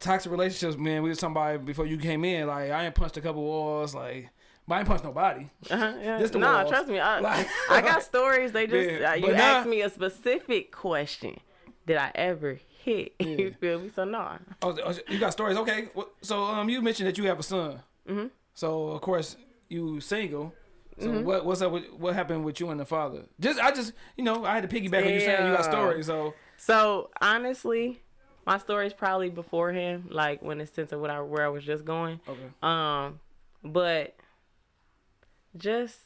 toxic relationships, man. We was talking about before you came in. Like I ain't punched a couple walls, like, but I ain't punched nobody. Uh-huh, yeah. Just the nah, walls. trust me. I, Like- I got stories. They just Yeah, uh, you nah. asked me a specific question. Did I ever hit? you feel me? So no. Oh, oh, you got stories? Okay. So um, you mentioned that you have a son. Mm-hmm. So of course you single. So Mm-hmm. what what's up? With, what happened with you and the father? Just I just you know I had to piggyback on you saying you got stories. So So honestly, my story's probably before him, like when it's sense of what I where I was just going. okay. Um, but just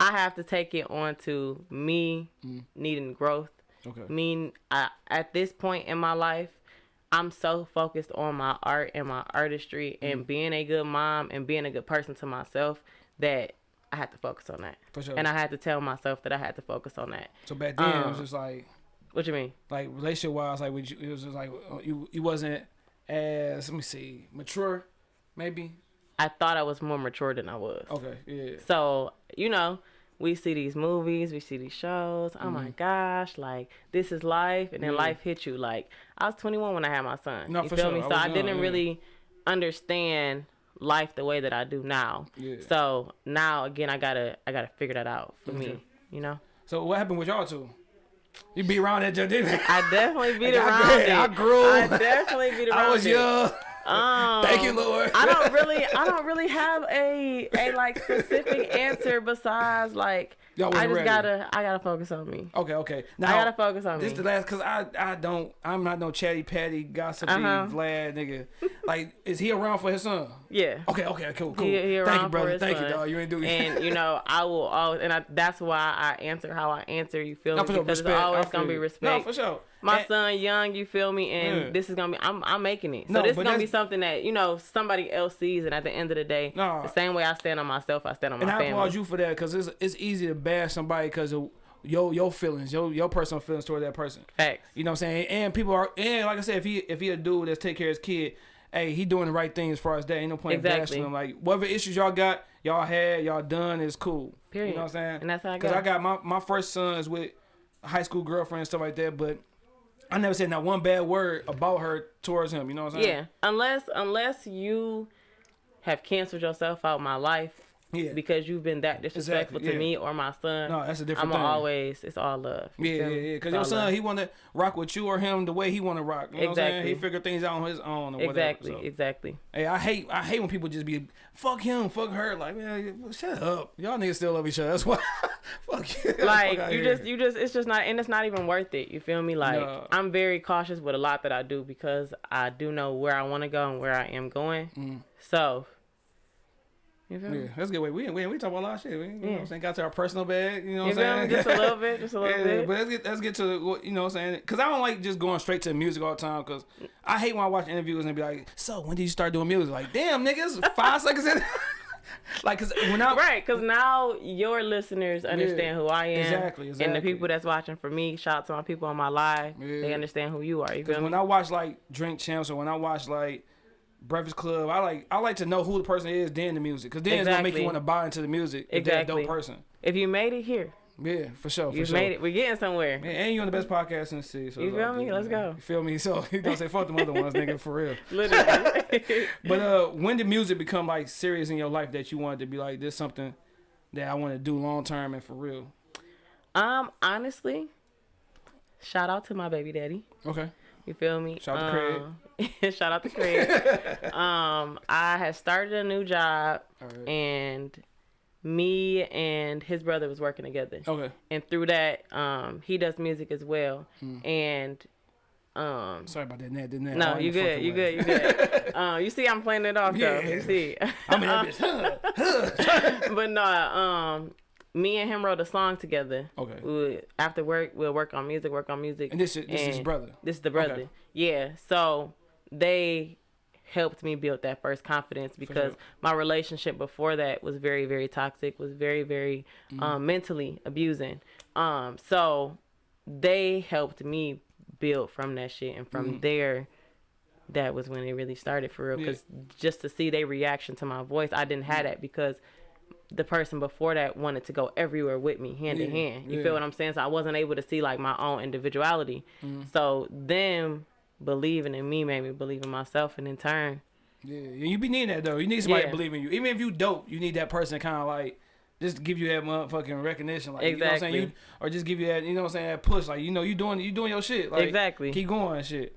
I have to take it on to me Mm. needing growth. Okay. Mean I, at this point in my life, I'm so focused on my art and my artistry Mm. and being a good mom and being a good person to myself that I had to focus on that. For sure. And I had to tell myself that I had to focus on that. So back then it was Um, just like What you mean? like relationship wise, like would you, it was just like you you wasn't as let me see mature, maybe. I thought I was more mature than I was. Okay. Yeah. So, you know, we see these movies, we see these shows. Oh Mm-hmm. my gosh, like this is life, and then Yeah. life hit you. Like I was 21 when I had my son. No, you feel sure. me? So I, young, didn't yeah. really understand life the way that I do now. Yeah. So now again, I gotta I gotta figure that out for Okay. me. You know, So what happened with y'all two? You be around that, didn't you? I definitely beat Like, I around grew- it. I grew. I definitely beat around I was it. Um, Thank you, Lord. I don't really, I don't really have a a like specific answer besides like I just ready. gotta, I gotta focus on me. Okay, okay. Now I gotta focus on me. This me. the last, cause I I don't I'm not no chatty patty gossipy Uh-huh. Vlad nigga. Like, is he around for his son? yeah. Okay, okay, cool, cool. He, he Thank you, around for brother. his Thank son. you, dog. You ain't do And you know, I will always, and I, that's why I answer how I answer. You feel me? Because respect. it's always gonna be respect. No, for sure. My And- son young, you feel me? And this is gonna be, I'm, I'm making it. So No, this is gonna be something that you know somebody else sees, and at the end of the day, No. the same way I stand on myself, I stand on And my I family. applaud you for that because it's it's easy to bash somebody because of your your feelings, your your personal feelings toward that person. Facts. You know what I'm saying? And people are and like I said, if he if he a dude that's take care of his kid, hey, he doing the right thing as far as that. Ain't no point in bashing him. Like whatever issues y'all got, y'all had, y'all done is cool. Period. You know what I'm saying? And that's how I got. Because. I got my my first son is with high school girlfriend and stuff like that, but I never said not one bad word about her towards him. You know what I'm saying? Yeah, unless unless you have canceled yourself out my life Yeah. because you've been that disrespectful Exactly, to me or my son. No, that's a different I'm thing. always it's all love. Yeah, yeah, yeah. Because your son, love. he want to rock with you or him the way he want to rock. You know what I'm saying? He figure things out on his own or whatever. exactly, so. exactly. Hey, I hate I hate when people just be fuck him, fuck her. Like, man, shut up. Y'all niggas still love each other. That's why. fuck you. Like Fuck you here. just you just it's just not and it's not even worth it. You feel me? Like No. I'm very cautious with a lot that I do because I do know where I want to go and where I am going. Mm. So you feel me? Yeah, that's a good way. We we we talk about a lot of shit. We, you know what Yeah. I'm saying? Got to our personal bag. You know what I'm saying? Just a little bit, just a little yeah, bit. but let's get let's get to what you know what I'm saying because I don't like just going straight to music all the time because I hate when I watch interviews and be like, so when did you start doing music? Like, damn niggas, five seconds in. like, cause when I Right, because now your listeners understand who I am. exactly, exactly, And the people that's watching for me, shout out to my people on my live. They understand who you are. You Because feel when? I watch like Drink Champs or when I watch like Breakfast Club, I like I like to know who the person is then the music. Because then it's gonna make you want to buy into the music. If they're a dope person. If you made it here, Yeah, for sure. For you've sure. made it. We're getting somewhere. Man, and you on the best podcast in the city. So You feel all me? good, Let's man. go. You feel me? So he gonna say fuck them other ones, nigga, for real. Literally. But uh, when did music become like serious in your life that you wanted to be like this something that I want to do long term and for real? um, honestly, shout out to my baby daddy. Okay. You feel me? Shout out to Craig. um, shout out to Craig. um, I had started a new job right. and me and his brother was working together. Okay. And through that, um, he does music as well. Hmm. And um, Sorry about that. Ned, didn't that? no, all in you good, you good, you good. um, you see, I'm playing it off though. Yeah. You see. I mean, that bitch. but no, um, me and him wrote a song together. Okay. We would, after work, we'll work on music, work on music. And this is- this is brother? This is the brother. Okay. Yeah. So they helped me build that first confidence because sure. my relationship before that was very, very toxic, was very, very Mm-hmm. um, mentally abusing. Um, so they helped me build from that shit, and from there. That was when it really started for real. Mm-hmm. Yeah. Because just to see their reaction to my voice, I didn't have that because the person before that wanted to go everywhere with me hand in hand. You yeah. feel what I'm saying? So I wasn't able to see like my own individuality. Mm-hmm. So them believing in me made me believe in myself, and in turn, Yeah, you be needing that though. You need somebody Yeah. to believe in you. Even if you dope, you need that person to kind of like just give you that motherfucking recognition, like you know what I'm saying, Exactly. you, or just give you that, you know what I'm saying, that push, like you know you doing you doing your shit, like Exactly. keep going and shit.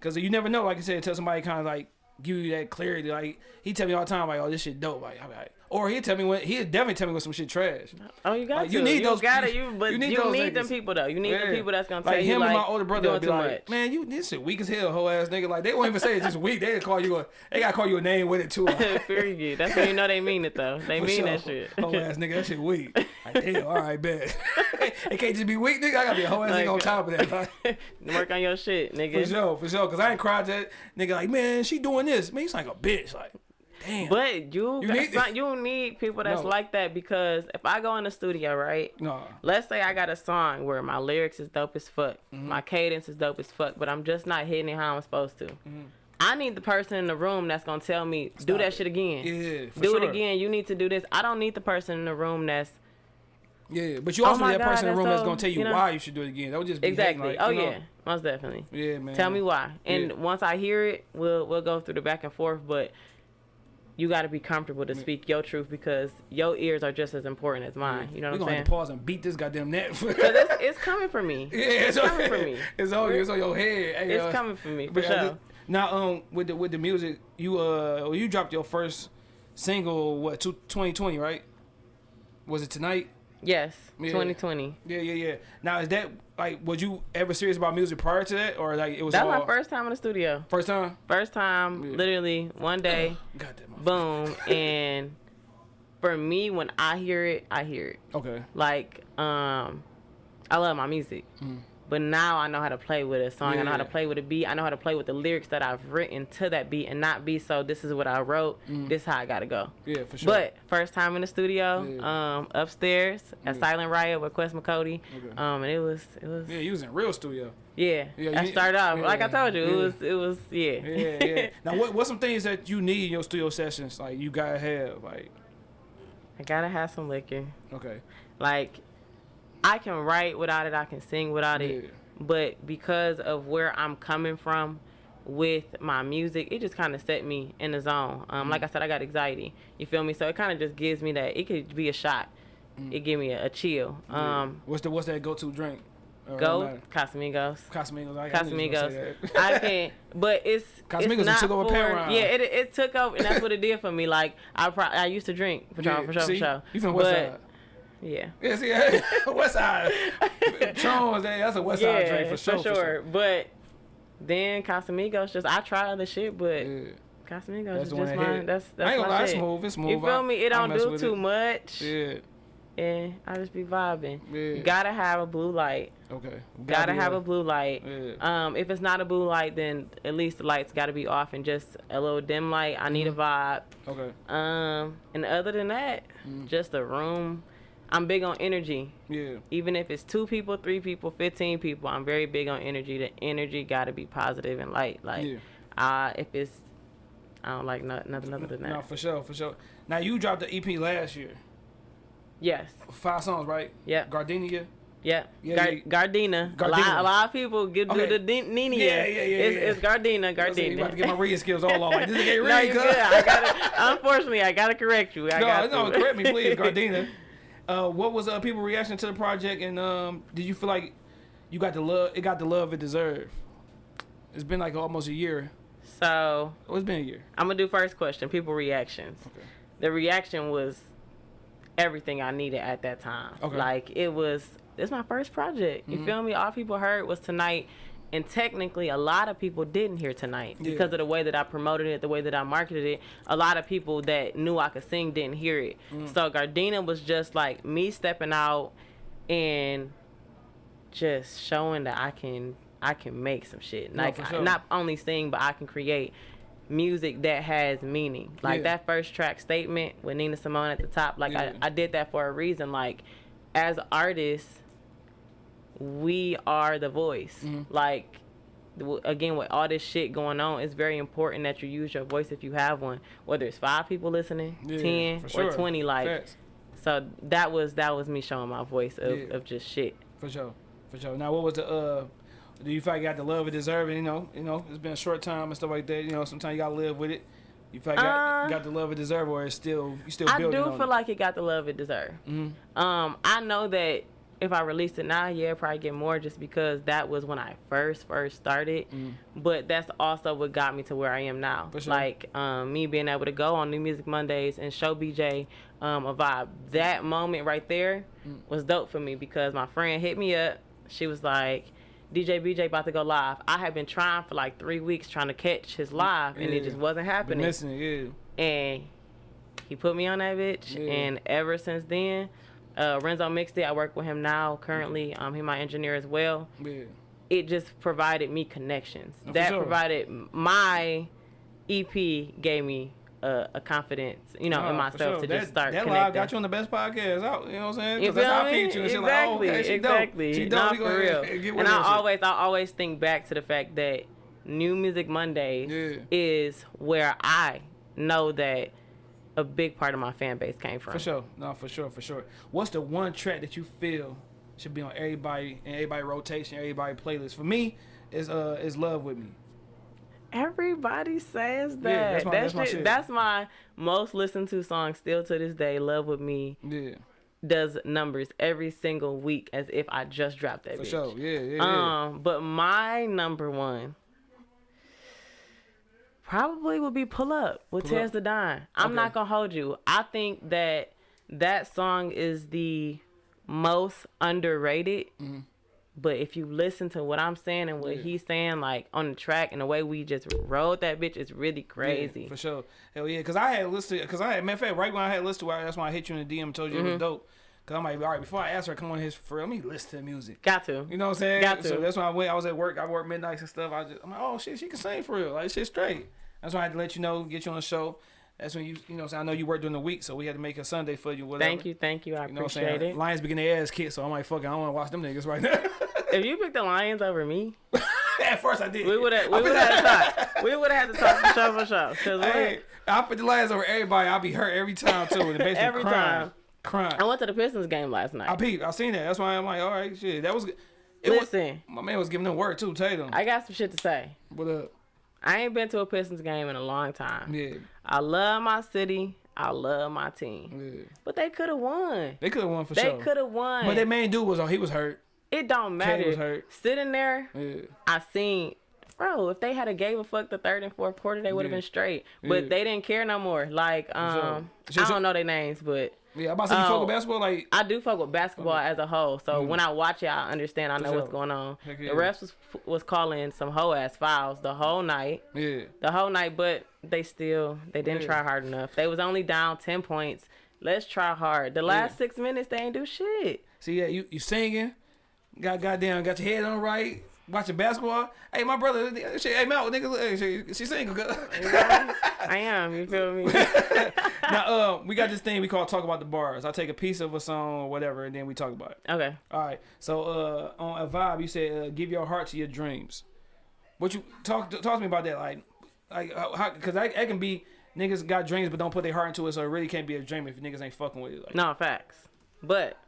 Cause you never know, like I said, tell somebody kind of like give you that clarity, like he tell me all the time, like oh this shit dope, like, I be like or he tell me when he definitely tell me when some shit trash. oh, you got Like, to. you need those- got to. You but you you need need, them people though. You need Yeah. the people that's gonna like tell him you like and my older brother would be like, much. man, you this shit weak as hell, whole ass nigga. Like they won't even say it's just weak. They call you a, they gotta call you a name with it too. Period. That's when you know they mean it though. They For mean sure. that shit. Whole ass nigga, that shit weak. Like, damn, all right, bet. it can't just be weak, nigga. I gotta be a whole ass Like, nigga on top of that. Uh, like, Work on your shit, nigga. for sure, for sure. Cause I ain't cried that nigga like, man, she doing this. Man, he's like a bitch. Like, damn. But you, You need- some- you need people that's No. like that because if I go in the studio, right? no. Let's say I got a song where my lyrics is dope as fuck, Mm-hmm. my cadence is dope as fuck, but I'm just not hitting it how I'm supposed to. I need the person in the room that's gonna tell me, do Mm-hmm. That it. shit again. Yeah, do sure. it again. You need to do this. I don't need the person in the room that's Yeah, but you Oh also my need that person in the room that's gonna tell you, you know? why you should do it again. That would just be exactly. like, oh you know? yeah, most definitely. Yeah, man. Tell me why. And Yeah. once I hear it, we'll we'll go through the back and forth. But you got to be comfortable to speak your truth because your ears are just as important as mine. You know what gonna I'm have saying? to pause and beat this goddamn net. It's, it's coming for me. yeah, it's, coming for me. It's on you. It's on your head. Hey, It's uh, coming for me for sure. th- Now, um, with the with the music, you uh, you dropped your first single what two, 2020, right? Was it tonight? Yes, Yeah. 2020. Yeah, yeah, yeah. Now, is that like was you ever serious about music prior to that, or like it was That's all my first time in the studio. first time? First time, Yeah. literally one day, Got that. motherfucker. boom. And for me, when I hear it, I hear it. Okay. Like, um, I love my music. But now I know how to play with a song. I know how to Mm. Play with a beat. I know how to play with the lyrics that I've written to that beat and not be so this is what I wrote. This is how I gotta go. Yeah, for sure. But first time in the studio, Yeah. um, upstairs at Yeah. Silent Riot with Quest McCody. Okay. Um, and it was it was yeah, you was in real studio. yeah. Yeah, I started off like I told you, yeah. it was it was yeah. Yeah, yeah. now, what what's some things that you need in your studio sessions? Like you gotta have like I gotta have some liquor. okay. Like I can write without it, I can sing without Yeah. it. But because of where I'm coming from with my music, it just kind of set me in the zone. Um, Mm. like I said, I got anxiety. You feel me? So it kind of just gives me that. It could be a shot. It give me a, a chill. Um, what's the what's that go to drink? Or go? Casamigos. Casamigos. I, I knew you was gonna say Casamigos. I can, but it's Casamigos it's not took over for, Paramount. Yeah, it, it took over, and that's what it did for me. Like I pro- I used to drink for sure, Yeah, for sure, see? for sure. You from West Side? Yeah. Yeah, see, hey, West Side. Trones, hey, that's a West Side drink for sure. for sure. But then Casamigos just I try other shit, but Yeah. Casamigos That's is just mine. hit. That's I that's ain't gonna lie, it's shit. smooth. It's smooth. You feel me? It I don't do too it. much, Yeah. and I just be vibing. Yeah. Gotta have a blue light. Okay. Gotta be have a- blue light. Yeah. Um, if it's not a blue light, then at least the lights gotta be off and just a little dim light. I need a vibe. Okay. Um, and other than that, Mm. just a room. I'm big on energy. Yeah. Even if it's two people, three people, fifteen people, I'm very big on energy. The energy got to be positive and light. Like, Yeah. uh, if it's, I don't like no, nothing other than that. No, for sure, for sure. Now you dropped the EP last year. yes. Five songs, right? Yeah. Gardenia. Yeah, Gar- yeah. Gardena. A lot, a lot of people get Okay. do the Nina. Yeah, yeah, yeah, It's, yeah. it's Gardena. I said, you about to get my reading skills all off. Like, this ain't no, read, you cuz. good. I gotta. Unfortunately, I gotta correct you. I No, got no, to. correct me, please, Gardena. Uh, what was uh, people reaction to the project, and um, did you feel like you got the love? It got the love it deserved. It's been like almost a year. So Oh, it's been a year. I'm gonna do first question. People reactions. Okay. The reaction was everything I needed at that time. Okay. Like it was it's my first project. You feel me? All people heard was tonight. And technically, a lot of people didn't hear tonight Yeah. because of the way that I promoted it, the way that I marketed it. A lot of people that knew I could sing didn't hear it. Mm. So Gardena was just like me stepping out and just showing that I can I can make some shit. Like for sure. not only sing, but I can create music that has meaning. Like Yeah. that first track statement with Nina Simone at the top. Like Yeah. I, I did that for a reason. Like as artists, we are the voice. Mm-hmm. Like again with all this shit going on it's very important that you use your voice if you have one whether it's five people listening Yeah, 10 for or 20 like Facts. so that was that was me showing my voice of, Yeah. of just shit For sure, for sure. Now, what was the? uh Do you feel like you got the love it deserve? it? You know, you know, it's been a short time and stuff like that. You know, sometimes you gotta live with it. You feel like you got, Uh, got the love it deserve, or it's still you still I do feel it? like it got the love it deserved. Um, I know that if I released it now, yeah, probably get more just because that was when I first first started. But that's also what got me to where I am now. Sure. Like um, me being able to go on New Music Mondays and show BJ um, a vibe. That moment right there was dope for me because my friend hit me up. She was like. DJ BJ about to go live. I had been trying for like three weeks trying to catch his live, and it just wasn't Been happening missing it, yeah. and he put me on that bitch. Yeah. And ever since then, uh, Renzo it. I work with him now currently. Um, he my engineer as well. Yeah. It just provided me connections. for that sure. provided my EP gave me a, a confidence, you know, in myself sure. to that, just start That connecting. live got you on the best podcast out. You know what I'm saying? You 'Cause that's how I me? you. And Exactly, like, oh, okay, she exactly. dope. She dope. Not for real. And I shit. always, I always think back to the fact that New Music Monday Yeah. is where I know that a big part of my fan base came from. For sure. No, for sure, for sure. What's the one track that you feel should be on everybody and everybody rotation, everybody playlist? For me, is uh is Love With Me. Everybody says that. Yeah, that's my- That that's my that's my most listened to song still to this day. Love with me Yeah. does numbers every single week as if I just dropped that. For bitch. sure. Yeah, yeah, yeah. Um, but my number one probably would be "Pull Up" with Pull. Tez the Dime. I'm Okay. not gonna hold you. I think that that song is the most underrated. Mm-hmm. But if you listen to what I'm saying and what Yeah. he's saying, like on the track and the way we just rode that bitch, is really crazy. Yeah, for sure. Hell yeah, because I had listed, because I had, matter of fact, right when I had listed, that's why I hit you in the DM and told you Mm-hmm. it was dope. Because I'm like, all right, before I ask her, to come on his for real, let me listen to the music. Got to. You know what I'm saying? Got to. So that's why I went. I was at work. I worked midnights and stuff. I just, I'm like, oh shit, she can sing for real. Like shit straight. That's why I had to let you know, get you on the show. That's when you, you know, what I'm saying? I know you work during the week, so we had to make a Sunday for you. Whatever. Thank you, thank you. I You know appreciate it. Lions be getting their ass kicked, so I'm like, fuck it, I don't want to watch them niggas right now. If you picked the Lions over me, At first I did. We would have. We would have had to talk. We would have had to talk for sure, for sure. Hey, I put the lions over everybody. I'll be hurt every time too. In the basement, Every crying, time. Crying. I went to the Pistons game last night. I peeped. I seen that. That's why I'm like, all right, shit. That was. It was, Listen, my man was giving them work too. Tatum. I got some shit to say. What up? I ain't been to a Pistons game in a long time. Yeah, I love my city. I love my team. yeah. But they could have won. They could have won for They sure. They could have won. But that main dude was on. He was hurt. it don't matter. was hurt. Sitting there, Yeah. I seen, bro. If they had a gave a fuck the third and fourth quarter, they would have Yeah. been straight. But Yeah. they didn't care no more. Like, um, sure. I don't know their names, but Yeah. I'm about to say you fuck with um, basketball. Like, I do fuck with basketball as a whole. So mm. when I watch it, I understand. I know sure. what's going on. Heck yeah. The refs was was calling some hoe ass fouls the whole night, yeah. the whole night. But they still they didn't Yeah. try hard enough. They was only down ten points. Let's try hard. The last six minutes they ain't do shit. See, yeah, you you singing, got goddamn, got your head on right, watching basketball. Hey, my brother, hey Mel, nigga, she, she single. I am. You feel me? now, uh, we got this thing we call talk about the bars. I take a piece of a song or whatever, and then we talk about it. Okay. All right. So, uh, on a vibe, you said, uh, "Give your heart to your dreams." What you talk talk to me about that? Like, like how? Because I, I can be niggas got dreams, but don't put their heart into it, so it really can't be a dream if niggas ain't fucking with it. Like, No facts. But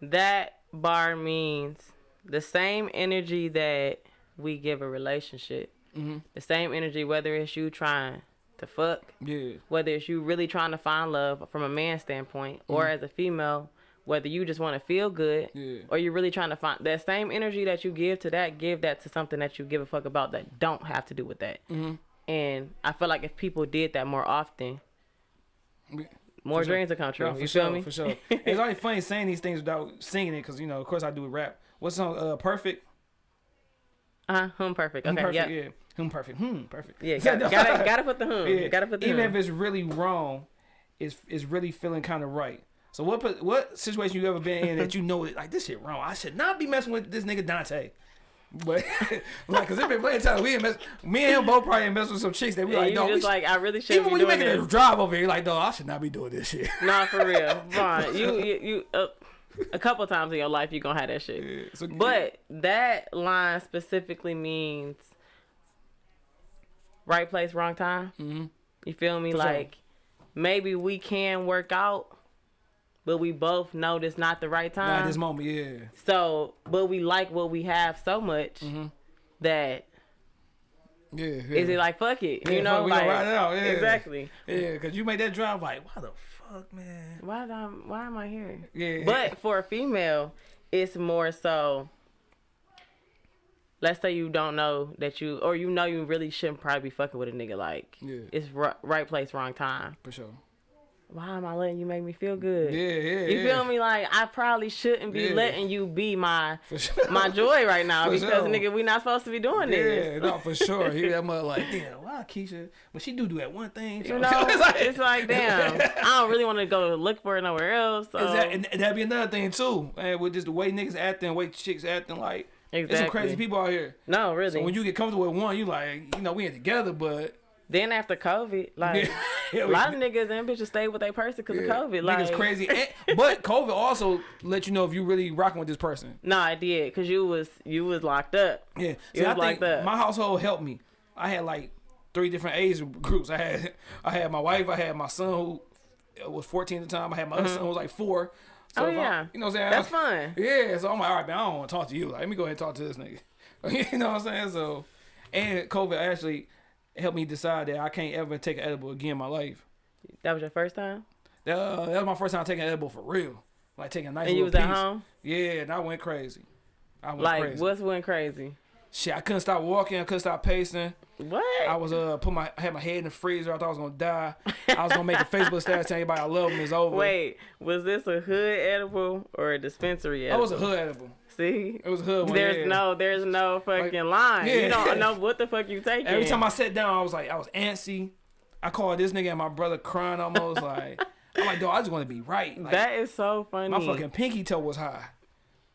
that bar means the same energy that we give a relationship. Mm-hmm. The same energy, whether it's you trying to fuck, yeah, whether it's you really trying to find love from a man's standpoint, or as a female, whether you just want to feel good, Mm-hmm. Yeah. or you're really trying to find that same energy that you give to that, give that to something that you give a fuck about that don't have to do with that. Mm-hmm. And I feel like if people did that more often, more For sure. dreams will come true. No, you sure, feel me? For sure. it's always funny saying these things without singing it because you know, of course, I do rap. What's on uh, perfect? Uh huh. Hum perfect. Okay. perfect. Yeah. Yeah. Hmm. Perfect. Hmm. Perfect. Yeah. Gotta, gotta gotta put the hum. Yeah. Gotta put the Even hum. if it's really wrong, it's it's really feeling kind of right. So what what situation you ever been in that you know it like this shit wrong? I should not be messing with this nigga Dante. But like, cause it been plenty of times we ain't mess. Me and him both probably ain't mess with some chicks that we And like. you No, just like I really should even when you making this. a drive over here, like, no, I should not be doing this shit. Nah, for real. Vaughn, you you, you uh, a couple times in your life you're gonna have that shit. Yeah, so- But that line specifically means right place, wrong time. Mm-hmm. You feel me? For sure. like maybe we can work out, but we both know this not the right Not time. at this moment, yeah. so, but we like what we have so much Mm-hmm. that Yeah, yeah. is it like fuck it? Yeah, You know, like it out, yeah. exactly. Yeah, cause you made that drive like, why the fuck, man? Why am I, why am I here? Yeah. But for a female, it's more so. Let's say you don't know that you, or you know you really shouldn't probably be fucking with a nigga. Like, Yeah. it's ri- right place, wrong time. For sure. Why am I letting you make me feel good? Yeah, yeah. You yeah. feel me? Like I probably shouldn't be Yeah. letting you be my sure. my joy right now For because sure. nigga, we not supposed to be doing Yeah, this. Yeah, no, for sure. He that mother like, damn, why Keisha? But she do do that one thing. You know, it's like, damn, I don't really want to go look for it nowhere else. So. Is that, and that'd be another thing too, man. With just the way niggas acting, way chicks acting, like there's some crazy people out here. no, really. So when you get comfortable with one, you like, you know, we ain't together, but then after COVID, like Yeah, a lot of niggas and bitches stayed with their person because yeah, of COVID. Like, niggas crazy. And, but COVID also let you know if you really rocking with this person. No, I did because you was you was locked up. Yeah, You See, I think my household helped me. I had like three different age groups. I had I had my wife. I had my son who uh, was 14 at the time. I had my other mm-hmm. son who was like four. So Oh, if I- you know what I'm saying? That's fun. Yeah, so I'm like, all right, man, I don't want to talk to you. Like, let me go ahead and talk to this nigga. you know what I'm saying? So, and COVID actually helped me decide that I can't ever take an edible again in my life. That was your first time, That, uh, that was my first time taking an edible for real. Like taking a nice and you was piece. at home. Yeah, and I went crazy. I went Like, crazy. what's went crazy? Shit, I couldn't stop walking. I couldn't stop pacing. What? I was uh put my I had my head in the freezer. I thought I was gonna die. I was gonna make a Facebook status telling everybody I love them. It's over. Wait, was this a hood edible or a dispensary that edible? was a hood edible. See, It was hood one. there's yeah. no, there's no fucking line. yeah. You don't know what the fuck you taking. Every time I sat down, I was like, I was antsy. I called this nigga and my brother crying almost like. I'm like, dog, I just want to be right. Like, that is so funny. my fucking pinky toe was high.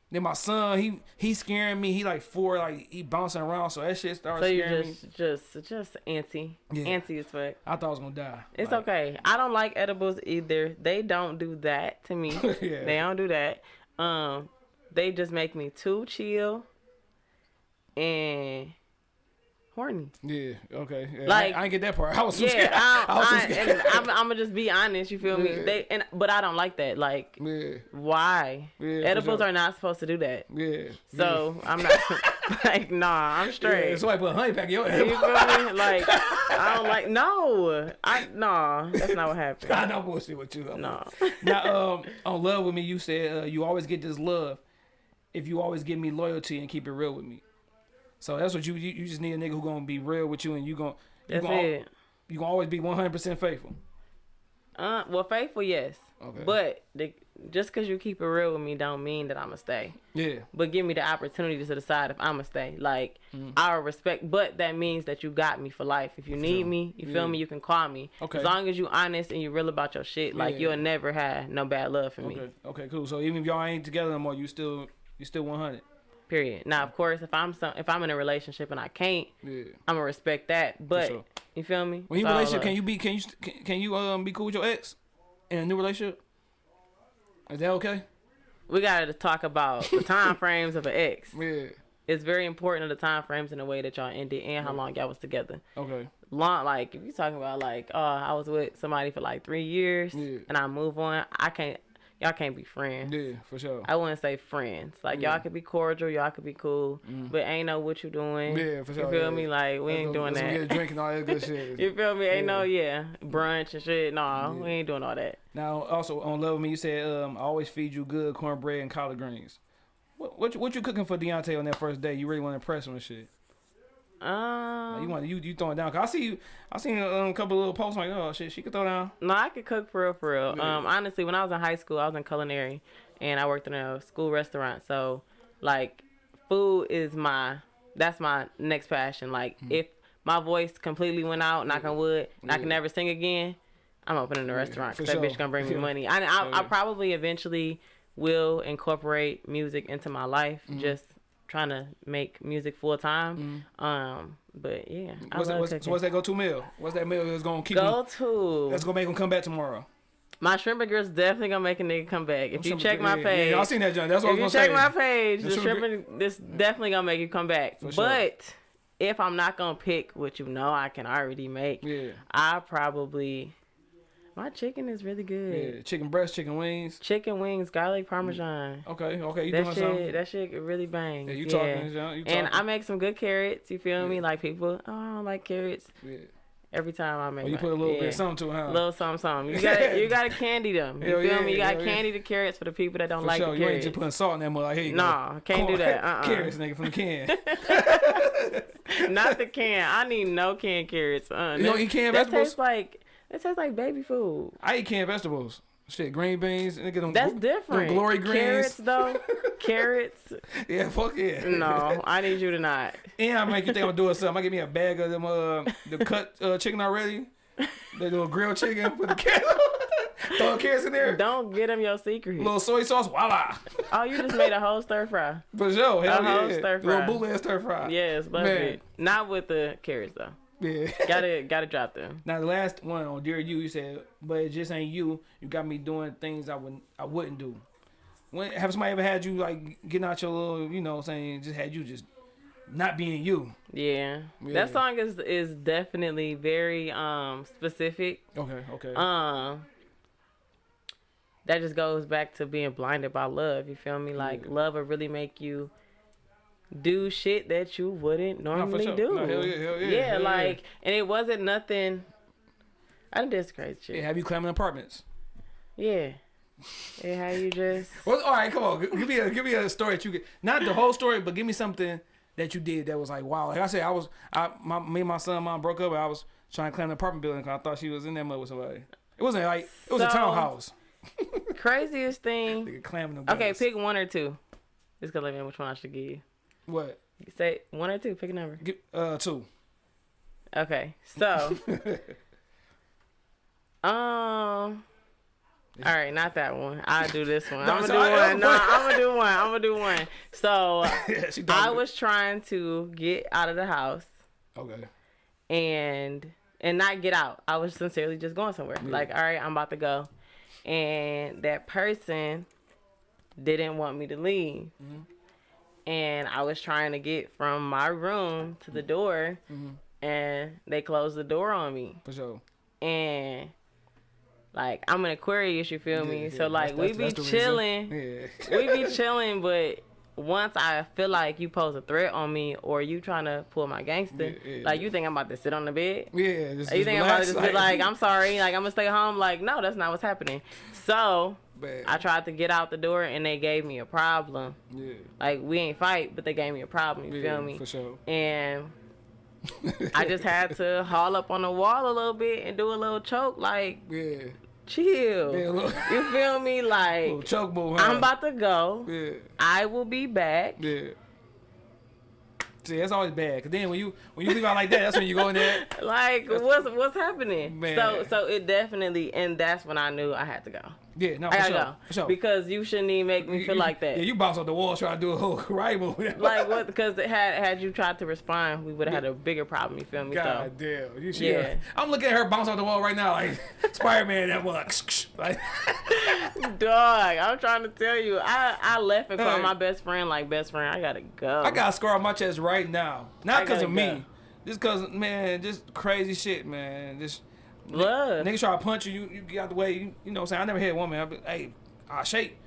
Then my son, he he scaring me. He like four, like he bouncing around. So that shit started so you scaring me. just, just, just antsy, Yeah. antsy as fuck. I thought I was gonna die. It's Like, okay. I don't like edibles either. They don't do that to me. Yeah. They don't do that. Um, they just make me too chill and horny. Yeah. Okay. Yeah, Like- I, I get that part. I was yeah. Scared. I, I, was I scared. I'm, I'm gonna just be honest. You feel me? They and but I don't like that. Like, yeah. why? Yeah, Edibles sure. are not supposed to do that. Yeah. So I'm not like, nah. I'm yeah. straight. yeah. Somebody put honey back in your you feel me? Like, I don't like. No, I nah. That's not what happened. I know bullshit with you. No. Now, um, on love with me, you said uh, you always get this love if you always give me loyalty and keep it real with me. So that's what you you, you just need a nigga who gonna be real with you and you gonna you That's gonna, it. You gonna always be one hundred percent faithful. Uh, well, faithful, yes. Okay. But the, just because you keep it real with me, don't mean that I'ma stay. Yeah. But give me the opportunity to decide if I'ma stay. Like Mm. I respect, but that means that you got me for life. If you need sure. me, you feel me, you can call me. Okay. As long as you honest and you real about your shit, like Yeah. you'll never have no bad love for me. Okay. Okay. Cool. So even if y'all ain't together no more, you still you still one hundred. Period. Now, of course, if I'm some, if I'm in a relationship and I can't, Yeah. I'm gonna respect that. But sure. you feel me? When you relationship, can you be can you can, can you um be cool with your ex in a new relationship? Is that okay? We gotta talk about the time frames of an ex. Yeah. It's very important of the time frames in the way that y'all ended and how long y'all was together. Okay. long like if you talking about like oh I was with somebody for like three years Yeah. and I move on I can't y'all can't be friends Yeah, for sure. I wouldn't say friends like Yeah. y'all could be cordial y'all could be cool but ain't know what you doing Yeah, for sure, you feel yeah. me like we ain't doing Get that drink and all that good shit. you feel me ain't no Yeah. yeah brunch and shit no we ain't doing all that Now, also on Love Me, you said um, I always feed you good cornbread and collard greens. What what you, what you cooking for Deontay on that first day? You really want to impress him and shit? Um, you want you you throwing down? Cause I see you. I seen um, a couple little posts like, oh shit, she could throw down. No, I could cook for real, for real. Yeah. Um, honestly, when I was in high school, I was in culinary, and I worked in a school restaurant. So, like, food is my that's my next passion. Like, Mm-hmm. if my voice completely went out, knock on wood, and I can never sing again, I'm opening a restaurant for because that sure. bitch gonna bring me Yeah. money. I, I, I probably eventually will incorporate music into my life. Mm-hmm. Just trying to make music full time. Um, but yeah, I What's that? love What's, so what's that go to meal? What's that meal that's gonna keep? Go Him, to that's gonna make him come back tomorrow. my shrimp and grits definitely gonna make a nigga come back. If you Some- check my yeah, page, yeah, I seen that, John. That's what if I you was gonna check say. my page, The the shrimp shrimp and this definitely gonna make you come back. sure. But if I'm not gonna pick what you know I can already make, Yeah, I probably my chicken is really good. yeah. Chicken breast, chicken wings. Chicken wings, garlic parmesan. Okay, okay. You That doing shit, something? that shit really bangs. Yeah, you yeah. talking, John? You talking? And I make some good carrots. You feel me? Like people, oh, I don't like carrots. yeah. Every time I make, Oh, you my- put a little yeah. bit of something to it, huh? little something, something. You gotta, you gotta candy them. You Hell feel yeah, me? You gotta hell yeah. candy the carrots for the people that don't For like sure. the You ain't carrots. just putting salt in that mud. Like, here you go. Nah, can't do that. Uh-uh. Carrots, nigga, from the can. Not the can. I need no canned carrots. Uh, You don't eat canned that vegetables? tastes like that tastes like baby food. I eat canned vegetables. Shit, green beans. Nigga, them, That's them different. glory greens. Carrots though, carrots. Yeah, fuck yeah. No, I need you to not. And I make you think I'm doing something. I give me a bag of them uh the cut uh, chicken already. The little grilled chicken. with the carrots. Throw carrots in there. Don't get them your secret. little soy sauce. Voila. Oh, you just made a whole stir fry. For sure. Hell A whole yeah. stir Little fry. bootleg stir fry. Yes, love Man. it. Not with the carrots though. Yeah. Gotta gotta drop them. Now the last one on Dear You, you said, but it just ain't you. You got me doing things I wouldn't I wouldn't do. When have somebody ever had you like getting out your little, you know, I'm saying just had you just not being you? Yeah. Yeah. That song is is definitely very um specific. Okay, okay. Um that just goes back to being blinded by love. You feel me? Like Yeah. love will really make you do shit that you wouldn't normally sure. do. No, hell yeah, hell yeah, hell yeah. like and it wasn't nothing I done did some crazy shit. yeah, have you climbing apartments? Yeah. Yeah, how you just Well, all right, come on. Give me a give me a story that you get. Not the whole story, but give me something that you did that was like wow. Like I said, I was I my me and my son and mom broke up. And I was trying to climb the apartment building because I thought she was in that mud with somebody. It wasn't like it was a townhouse. craziest thing. Nigga climbing them. Okay, pick one or two. Just gonna let me know which one I should give you. What? Say one or two, pick a number. Get, uh, two. Okay, so, um, all right, not that one. I'll do this one. I'm gonna do one. No, I'm gonna do one. I'm gonna do one. So, Yeah, I was trying to get out of the house okay. and and not get out. I was sincerely just going somewhere. Like, all right, I'm about to go, and that person didn't want me to leave. And I was trying to get from my room to the mm. door, mm-hmm. and they closed the door on me. For sure. And like I'm an Aquarius, you feel me? Yeah, so like that's- we that's- be that's chilling, Yeah. we be chilling, but once I feel like you pose a threat on me or you trying to pull my gangster, Yeah, yeah, like you think I'm about to sit on the bed? Yeah. Just, you think I'm about to relax, just be like, I'm sorry, like I'm gonna stay home? Like, no, that's not what's happening. So Man. I tried to get out the door and they gave me a problem. Yeah. Like we ain't fight, but they gave me a problem. You yeah, feel me? For sure. And I just had to haul up on the wall a little bit and do a little choke, like Yeah. chill. Yeah. Little, You feel me? Like choke move. Huh? I'm about to go. Yeah. I will be back. Yeah. See, that's always bad. Cause then when you when you leave out like that, that's when you go in there. Like what's what's happening? Man. So so it definitely and that's when I knew I had to go. Yeah, no, for sure. go For sure. because you shouldn't even make me feel you- like that. Yeah, you bounce off the wall trying to do a whole right move. like what? Because had had you tried to respond, we would have had a bigger problem. You feel me? God damn. You should, Yeah. I'm looking at her bounce off the wall right now like Spider Man that. Like, So, dog, I'm trying to tell you, I I left and called Hey. my best friend like best friend. I gotta go. I got a scar on my chest right now. Not because of gotta me. go. Just because, man, just crazy shit, man. Just love. niggas try to punch you, you, you get out the way. You, you know what I'm saying? I never hit a woman. I be, hey, I shake.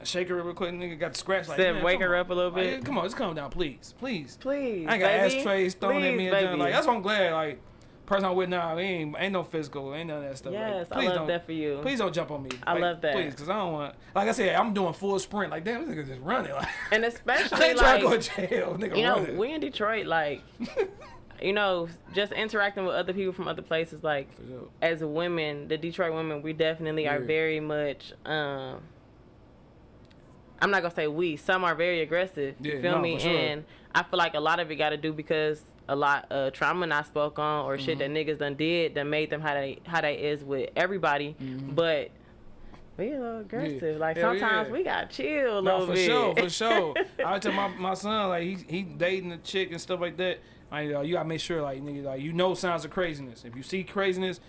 I shake her real quick. Nigga got the scratch. Like, man, wake her on. up a little bit. yeah, come on, just calm down, please. Please. Please, I ain't got baby. ashtrays thrown at me and baby. done. Like that's what I'm glad. Like person I'm with now, ain't ain't no physical, ain't none of that stuff. Yes, like, I please love don't, that for you. Please don't jump on me. I Like, love that. Please, because I don't want. Like I said, I'm doing full sprint. Like damn, this nigga just running. Like And I especially ain't trying like to go to jail, nigga. you know, running. we in Detroit, like, you know, just interacting with other people from other places, like, as women, the Detroit women, we definitely are very much, um, I'm not gonna say we, some are very aggressive, you feel no, me? sure. And I feel like a lot of it got to do because a lot of trauma I spoke on or shit that Mm-hmm. niggas done did that made them how they how they is with everybody, but. We a little aggressive. Like Mm-hmm. Hell sometimes yeah. we got chill a No, little for bit. sure, for sure. I tell my, my son like he he dating a chick and stuff like that. Like uh, you gotta make sure like nigga like you know signs of craziness. If you see craziness,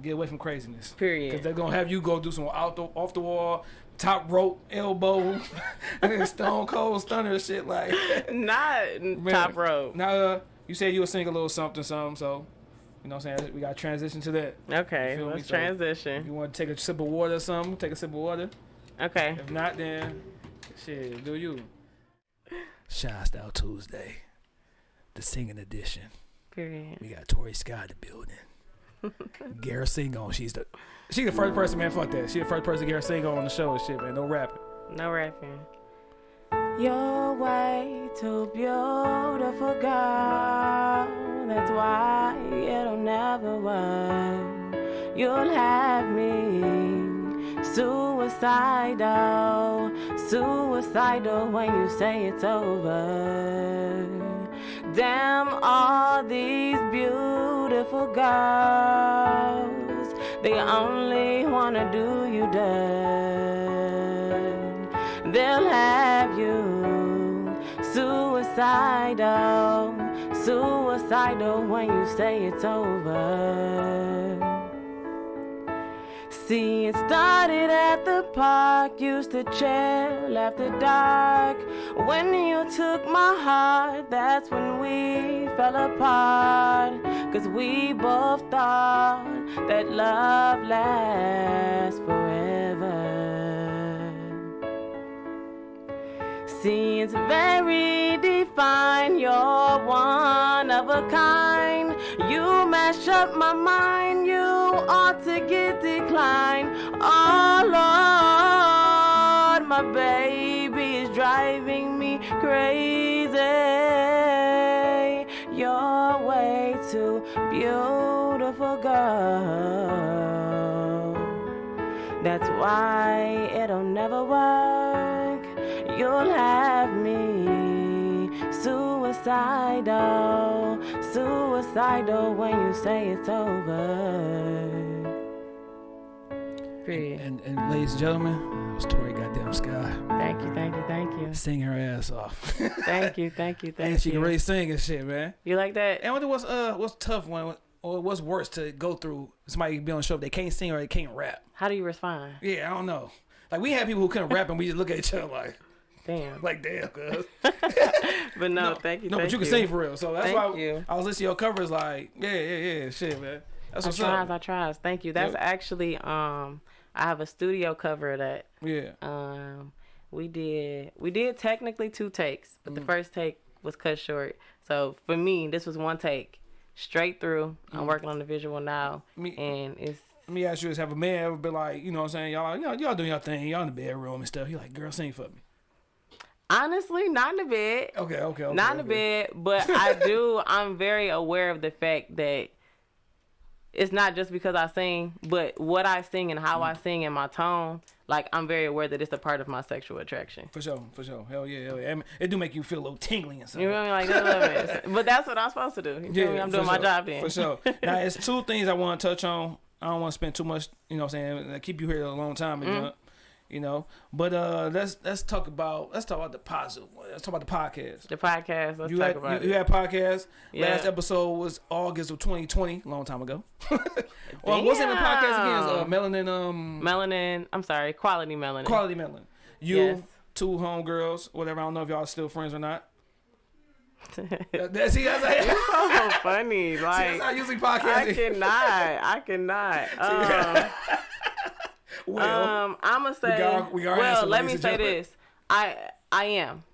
get away from craziness. Period. Because they're gonna have you go do some out the, off the wall, top rope, elbow, stone cold stunner shit like. Not top rope. Now uh, you said you would sing a little something something, so you know what I'm saying we gotta transition to that. Okay, You feel me? let's So- transition. you want to take a sip of water or something, take a sip of water. Okay. If not, then shit, do you? Shy Style Tuesday, the singing edition. Period. We got Tori Scott in the building. Gara sing on. She's the she the first person, man. Fuck that. She the first person Gara sing on on the show and shit, man. No rapping. No rapping. You're way too beautiful, girl. That's why it'll never work. You'll have me suicidal, suicidal when you say it's over. Damn, all these beautiful girls, they only wanna do you dirt. They'll have you suicidal, suicidal when you say it's over. It started at the park, used to chill after dark. When you took my heart, that's when we fell apart. Cause we both thought that love lasts forever. See, it's very defined. You're one of a kind. You mash up my mind. You ought to get declined. Oh Lord, my baby is driving me crazy. You're way too beautiful, girl. That's why it'll never work. You'll have me suicidal, suicidal when you say it's over. Period. And, and ladies and gentlemen, it was Tori Goddamn Sky. Thank you, thank you, thank you. Sing her ass off. Thank you, thank you, thank you. and she you. can really sing and shit, man. you like that? And what what's uh what's tough one or what's worse to go through? Somebody be on the show if they can't sing or they can't rap. How do you respond? Yeah, I don't know. Like we had people who couldn't rap and we just look at each other like Damn. like damn, cuz. But no, thank you. No, thank but you can sing for real. So that's Thank why you. I was listening to your covers like, yeah, yeah, yeah, shit, man. That's I what's tries, up. I tries. Thank you. That's Yep. actually um I have a studio cover of that. Yeah. Um we did we did technically two takes, but Mm. the first take was cut short. So for me, this was one take. Straight through. I'm working on the visual now. Mm. Me- and it's Let me ask you this: Have a man ever been like, you know, what I'm saying, y'all, y'all, y'all doing your thing, y'all in the bedroom and stuff? You like, girl, sing for me. honestly not in the bed. Okay, okay, okay. not in the bed, but I do. I'm very aware of the fact that it's not just because I sing, but what I sing and how I sing and my tone. Like I'm very aware that it's a part of my sexual attraction. For sure, for sure. Hell yeah, hell yeah. I mean, it do make you feel a little tingling and stuff. You feel me? Like it. But that's what I'm supposed to do. You feel me? I'm doing my job then. For sure. now, it's two things I want to touch on. I don't want to spend too much, you know what I'm saying, I keep you here a long time, and, uh, you know. But uh, let's let's talk about let's talk about the positive. Let's talk about the podcast. The podcast. Let's You talk had about you, you had podcast. Yeah. Last episode was August of 2020, long time ago. well, what's in the podcast again? Uh, melanin, um, melanin. I'm sorry, quality melanin. quality melanin. You, Yes. two homegirls, whatever. I don't know if y'all still friends or not. That- see, that's, how- so funny. see, that's how Like usually I podcasting. cannot. I cannot. Um, well, um, I'm gonna say. we got well, let me say this. I I am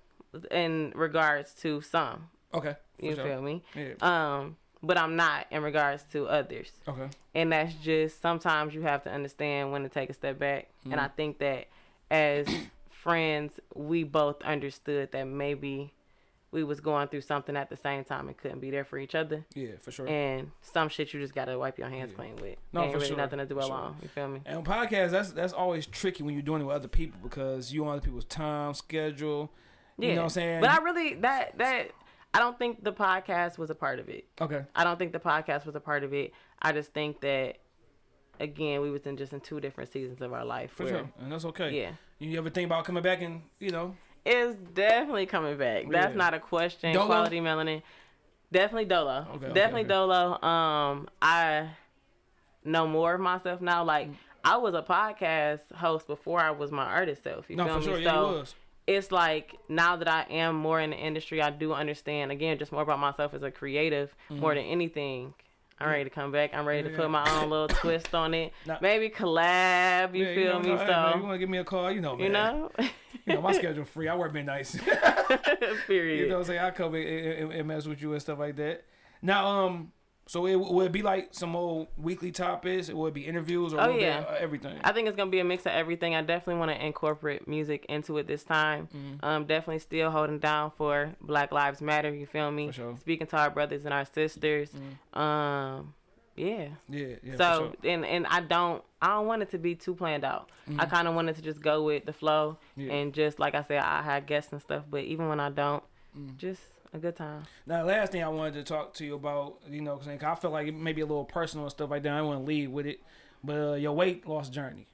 in regards to some. okay. You sure. feel me? Yeah. Um, but I'm not in regards to others. Okay. And that's just sometimes you have to understand when to take a step back. And I think that as friends, we both understood that maybe we was going through something at the same time and couldn't be there for each other. Yeah, for sure. And some shit you just gotta wipe your hands clean with. No, Ain't for really sure. nothing to dwell sure. alone. You feel me? And on podcasts, that's that's always tricky when you're doing it with other people because you on other people's time schedule. Yeah. You know what I'm saying? But I really that that I don't think the podcast was a part of it. okay. I don't think the podcast was a part of it. I just think that again we was in just in two different seasons of our life. For where sure. And that's okay. Yeah. You ever think about coming back and, you know, It's definitely coming back. That's Yeah. not a question. Dolo? Quality melanin. Definitely Dolo. Okay, definitely okay. Dolo. Um I know more of myself now. Like I was a podcast host before I was my artist self. You no, feel for me? sure. So you was. it's like now that I am more in the industry, I do understand again just more about myself as a creative more than anything. I'm ready to come back. I'm ready to. Yeah, put my own little twist on it. Now- Maybe collab. You Yeah, feel know, me? hey, man, you want to give me a call? You know, man. you know, You know, my schedule free. I work midnights. period. You know what I'm saying? I come and, and, and mess with you and stuff like that. Now, um, so it would be like some old weekly topics? It would be interviews or Oh, would it be, yeah. uh, everything? I think it's gonna be a mix of everything. I definitely want to incorporate music into it this time. Mm-hmm. Um, definitely still holding down for Black Lives Matter. You feel me? For sure. Mm-hmm. Speaking to our brothers and our sisters. Um, yeah. yeah, yeah. so for sure. and and I don't I don't want it to be too planned out. I kind of wanted to just go with the flow Mm-hmm. Yeah. and just like I said, I had guests and stuff. But even when I don't, Mm. just a good time. Now, last thing I wanted to talk to you about, you know, because I feel like it may be a little personal and stuff like that. I want to lead with it, but uh, your weight loss journey.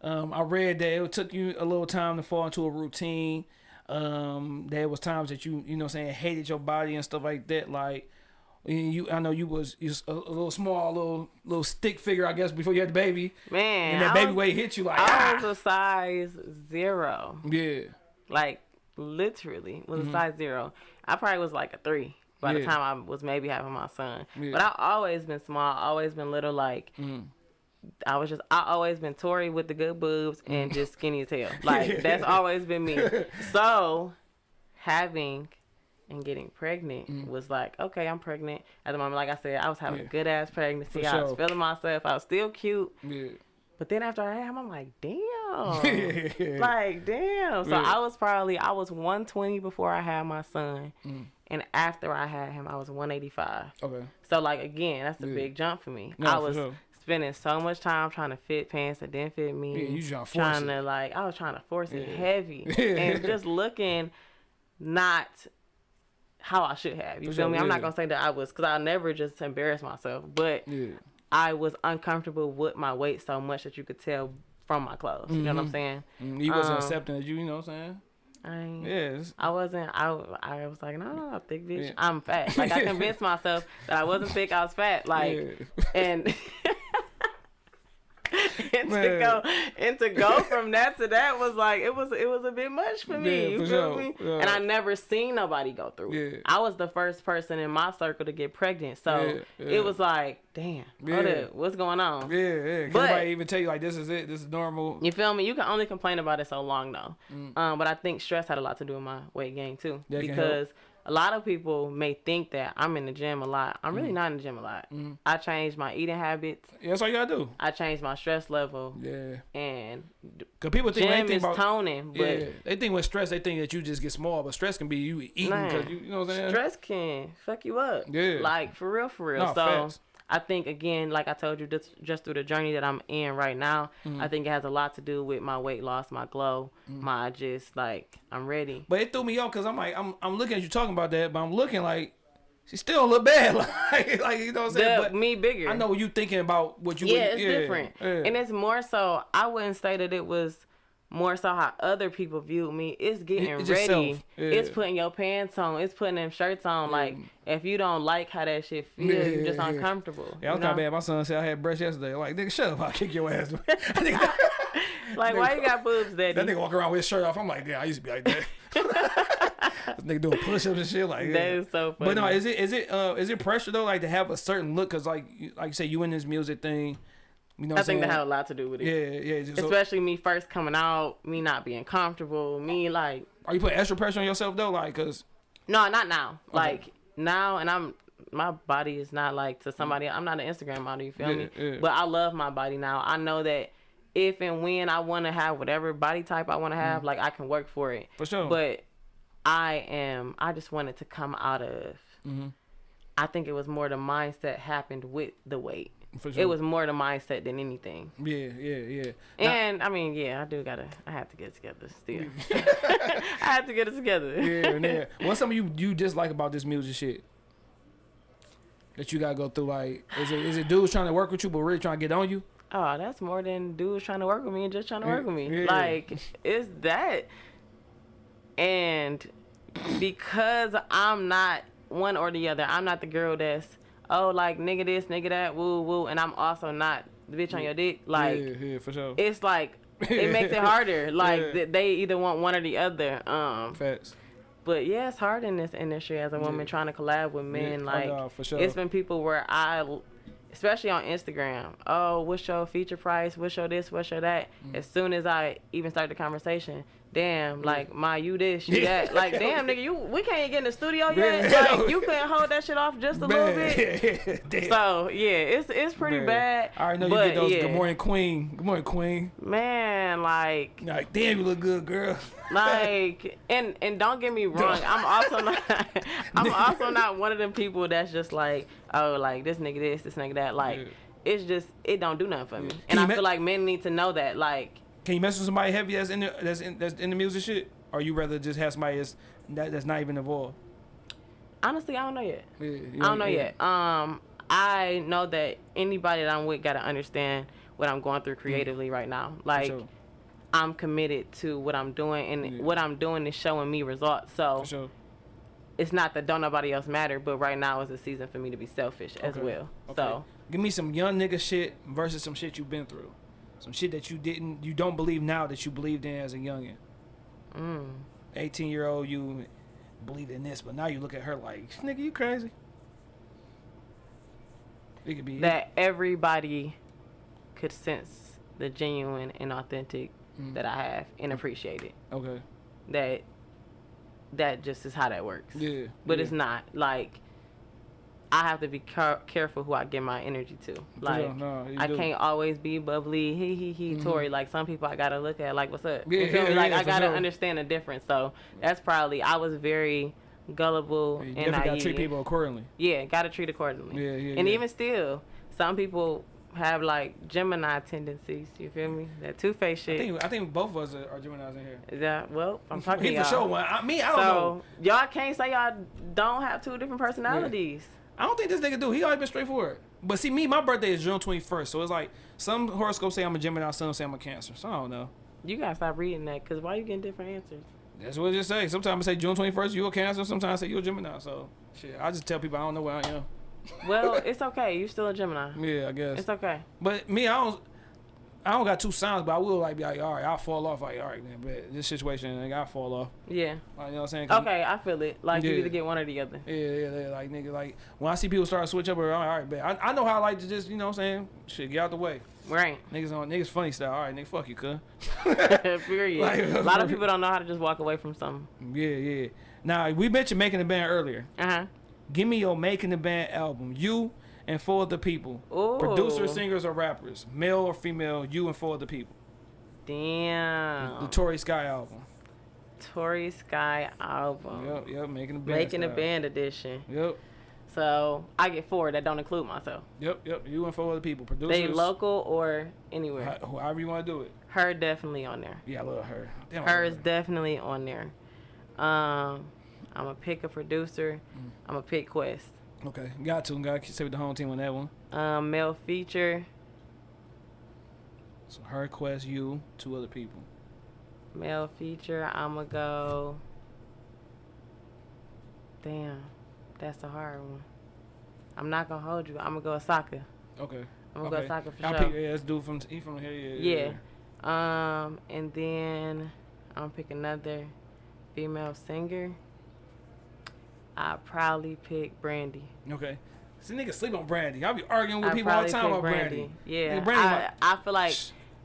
Um, I read that it took you a little time to fall into a routine. Um, there was times that you, you know, saying hated your body and stuff like that. Like and you, I know you was, was a, a little small, little little stick figure, I guess, before you had the baby, Man, and that I baby was, weight hit you like, I ah, was a size zero. yeah, like literally was a size zero. I probably was like a three by the Mm-hmm. Time I was maybe having my son. Yeah. Mm-hmm. But I always been small, always been little. Like I was just, I always been Tory with the good boobs and just skinny as hell. Like that's always been me. So having and getting pregnant was like, okay, I'm pregnant. At the moment, like I said, I was having Mm. Yeah. a good ass pregnancy. For I was feeling myself. I was still cute. yeah, But then after I had him, I'm like, damn. Yeah. Like, damn. So Yeah. I was probably, I was 120 before I had my son. Mm. And after I had him, I was 185. okay, So, like, again, that's a Yeah. big jump for me. No, I was sure. spending so much time trying to fit pants that didn't fit me. Yeah, you trying to force trying it. to, like, I was trying to force it heavy. And just looking not how I should have. You For feel sure, me? I'm yeah. not going to say that I was, because I never just embarrass myself. But yeah, I was uncomfortable with my weight so much that you could tell from my clothes. You know what I'm saying? He wasn't Um, accepting of you, you know what I'm saying? I Yes. I wasn't. I, I was like, no, no, no, thick bitch. Yeah. I'm fat. Like I convinced myself that I wasn't thick. I was fat. Like Yeah. and. and to go and to go from that to that was like it was it was a bit much for me. Yeah, you for feel sure. me? Yeah. And I never seen nobody go through it. Yeah. I was the first person in my circle to get pregnant, so it was like, damn, Yeah. hold up, what's going on? Yeah, yeah. But- nobody even tell you like this is it? This is normal. You feel me? You can only complain about it so long though. Um, but I think stress had a lot to do with my weight gain too. Mm. That because a lot of people may think that I'm in the gym a lot. I'm Mm. really not in the gym a lot. I changed my eating habits. Yeah, that's all you gotta do. I changed my stress level, Yeah. and Cause people think gym they is think about toning. But yeah, they think with stress they think that you just get small, but stress can be you eating because you, you know what I'm saying. stress can fuck you up. Yeah. like for real, for real. No, so. I think again, like I told you, just just through the journey that I'm in right now, Mm-hmm. I think it has a lot to do with my weight loss, my glow, Mm. my just like I'm ready. But it threw me off because I'm like I'm I'm looking at you talking about that, but I'm looking like she still look bad, like like you know what I'm saying. The, but me bigger. I know what you thinking about what you. yeah, would- it's different. yeah. And it's more so, I wouldn't say that it was more so how other people view me. It's getting ready. yeah. It's putting your pants on. It's putting them shirts on. Like, if you don't like how that shit feels, Yeah, you're just yeah, uncomfortable. Yeah, I was kind of bad. My son said I had breast yesterday. Like, nigga, shut up! I'll kick your ass. Like, why you got boobs, daddy? that nigga walk around with his shirt off. I'm like, yeah, I used to be like that. this nigga doing push-ups and shit. Like. That is so funny. But no, is it is it uh is it pressure though? Like to have a certain look? Cause like you, like you say, you in this music thing. You know, I think that had a lot to do with it. Yeah, yeah. So, Especially me first coming out, me not being comfortable, me like are you putting extra pressure on yourself though? Like, cause No, not now. Like now, and I'm my body is not like to somebody. I'm not an Instagram model. You feel Yeah, me? yeah. But I love my body now. I know that if and when I want to have whatever body type I want to have, like I can work for it. Mm. For sure. But I am. I just wanted to come out of. Mm-hmm. I think it was more the mindset happened with the weight. Sure. It was more the mindset than anything. Yeah, yeah, yeah. Now- And I mean, yeah, I do gotta. I have to get it together still. I have to get it together. yeah, yeah. What's something you you dislike about this music shit? That you gotta go through. Like, is it is it dudes trying to work with you but really trying to get on you? Oh, that's more than dudes trying to work with me and just trying to work with me. Yeah. Like, it's that. And because I'm not one or the other, I'm not the girl that's, oh, like, nigga this, nigga that, woo, woo. And I'm also not the bitch on your dick. Like, yeah, yeah, for sure. it's like, it makes it harder. Like, Yeah. th- they either want one or the other. Um, Facts. But yeah, it's hard in this industry as a woman Yeah. trying to collab with men. oh, like, no, sure. it's been people where I, especially on Instagram, oh, what's your feature price? What's your this? What's your that? Mm. As soon as I even start the conversation, damn, like my you this, you that, like damn nigga, you we can't get in the studio yet. Man. Like you couldn't hold that shit off just a little bit. So yeah, it's it's pretty Man. bad. I already know you get those. yeah, Good morning, queen. Good morning, queen. man. Like You're like, damn, you look good, girl. like and and don't get me wrong i'm also not i'm also not one of them people that's just like oh like this nigga this this nigga that like Yeah. it's just it don't do nothing for me and i feel like men need to know that like Can you mess with somebody heavy that's in the that's in that's in the music shit, or you rather just have somebody that's that, that's not even involved? honestly i don't know yet Yeah, i don't know yeah. yet um i know that anybody that i'm with gotta understand what i'm going through creatively right now like sure. i'm committed to what i'm doing and Yeah. what i'm doing is showing me results so sure. it's not that don't nobody else matter but right now is a season for me to be selfish as well Okay. so Give me some young nigga shit versus some shit you've been through. Some shit that you didn't, you don't believe now that you believed in as a youngin. mm. 18 year old, you believed in this, but now you look at her like, nigga, you crazy. It could be that everybody could sense the genuine and authentic Mm. that I have and appreciate it. Okay. That that just is how that works. Yeah. But yeah. it's not like I have to be car- careful who I give my energy to. Like. No, I do. can't always be bubbly, he he he, mm-hmm. Tory. Like some people, I gotta look at like, what's up? Yeah, you feel yeah, me? Like yeah, I gotta sure. understand the difference. So that's probably I was very gullible You and definitely gotta treat people accordingly. Yeah, gotta treat accordingly. Yeah, yeah, And yeah. even still, some people have like Gemini tendencies. You feel me? That two face I shit. think I think both of us are, are Gemini's in here. Is that well? I'm talking He to for sure one. I, me, I don't so know. y'all can't say y'all don't have two different personalities. I don't think this nigga do. He always been straightforward. But see, me, my birthday is June 21st, so it's like some horoscopes say I'm a Gemini, some say I'm a Cancer. So I don't know. You gotta stop reading that, cause why you getting different answers? That's what it just say. Sometimes I say June 21st, you a Cancer. Sometimes I say you a Gemini. So shit, I just tell people I don't know what I am. Well, it's okay. You still a Gemini. Yeah, I guess. It's okay. But me, I don't. I don't got two signs, but I will like be like, all right, I'll fall off. Like, all right, then, but this situation, like, I'll fall off. Yeah. Like, you know what I'm saying? Okay, I feel it. Like you Yeah. either get one or the other. Yeah, yeah, yeah, like nigga, like when I see people start to switch up, I'm like, all right, bet. I, I know how I like to just, you know what I'm saying? Shit, get out the way. Right. Niggas on niggas funny style. All right, nigga, fuck you, cuz. Period. Like- a lot of people don't know how to just walk away from something. Yeah, yeah. Now we mentioned making the band earlier. Uh huh. Give me your making the band album. You and four other people. Ooh. Producers, singers, or rappers. Male or female, you and four other people. Damn. The Tory Sky album. Tory Sky album. Yep, yep, making the band. Making a band edition. Yep, So I get four that don't include myself. yep, yep. You and four other people. Producers. They local or anywhere. ho- However you want to do it. Her definitely on there. Yeah, I love her. Damn, Her is definitely on there. Um, I'm gonna pick a producer. Mm. I'm gonna pick Quest. Okay, got to. Got to stay with the home team on that one. Um, male feature. So her, Quest, you, two other people. Male feature. I'm gonna go. Damn, that's a hard one. I'm not gonna hold you. I'm gonna go Osaka. Okay. I'm gonna okay. go Osaka for I'll sure. pick, yeah, let's do from he from here. Yeah. yeah. Yeah. Um, and then I'm gonna pick another female singer. I probably pick Brandy. Okay. See, niggas sleep on Brandy. I'll be arguing with I people all the time about Brandy. Yeah, Nigga, Brandy, I, I feel like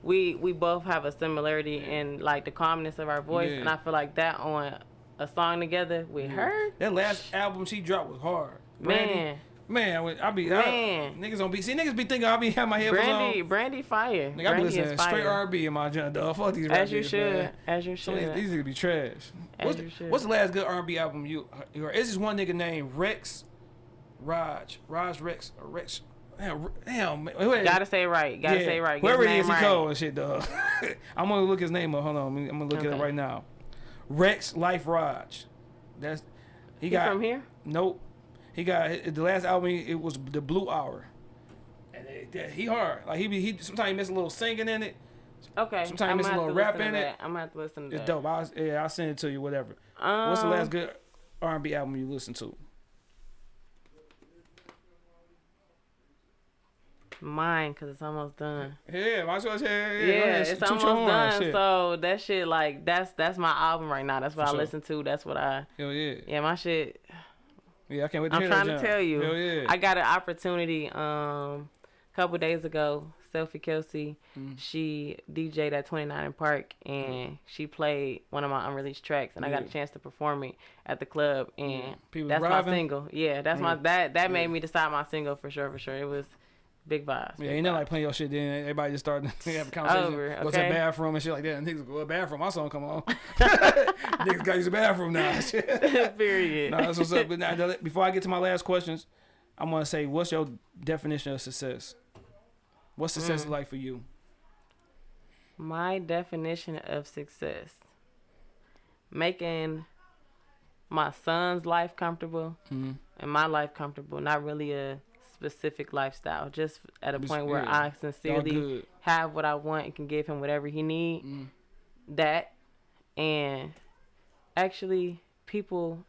we we both have a similarity in like the calmness of our voice, Yeah. and I feel like that on a song together with her, That last album she dropped was hard. Brandy, man. Man, I, be Man. I, niggas don't be see niggas be thinking I be having my headphones Brandy, on. Brandy fire. Nigga, I be listening straight R B in my agenda. Dog. Fuck these As you niggas, should. man. As you should. these, these niggas be trash. As What's, you should. what's the last good R&B album you you heard? It's this one nigga named Rex Raj. Raj Rex or Rex. Damn, damn man. Gotta say right. Gotta yeah, say right. Get Whoever is, he right. cold and shit, dog. I'm gonna look his name up. Hold on, I'm gonna- I'm it up right now. Rexx Life Raj. That's he He got from here? Nope. He got the last album. It was the Blue Hour, and it, that- he hard. Like he be he sometimes he miss a little singing in it. Okay. Sometimes I'm miss a little rap in it. I'm gonna have to listen to It's that. dope. I'll, yeah, I'll send it to you. Whatever. Um, What's the last good R and B album you listened to? Mine, cause it's almost done. Yeah, might as well say yeah. Yeah, go ahead, it's almost done. shit. So that shit, like, that's that's my album right now. That's what For I sure. listen to. That's what I. Hell yeah. Yeah, my shit. Yeah, I can't wait to I'm trying to tell you. Hell yeah. I got an opportunity um a couple days ago. Selfie Kelsey, Mm. she DJ'd at 29 in Park and she played one of my unreleased tracks and I got a chance to perform it at the club and People that's driving? my single. Yeah, that's my that that made me decide my single for sure for sure. It was big vibes. Yeah, big ain't nothing vibes. like playing your shit. Then everybody just start to have a conversation. Over, Go to the bathroom and shit like that. And niggas go to the bathroom. My song come on. niggas got to use the bathroom now. Period. nah, that's what's up. But now, before I get to my last questions, I'm gonna say, what's your definition of success? What's Mm. success like for you? My definition of success making my son's life comfortable Mhm. and my life comfortable, not really a specific lifestyle, just at a point where. I sincerely have what I want and can give him whatever he need. Mm. That and actually people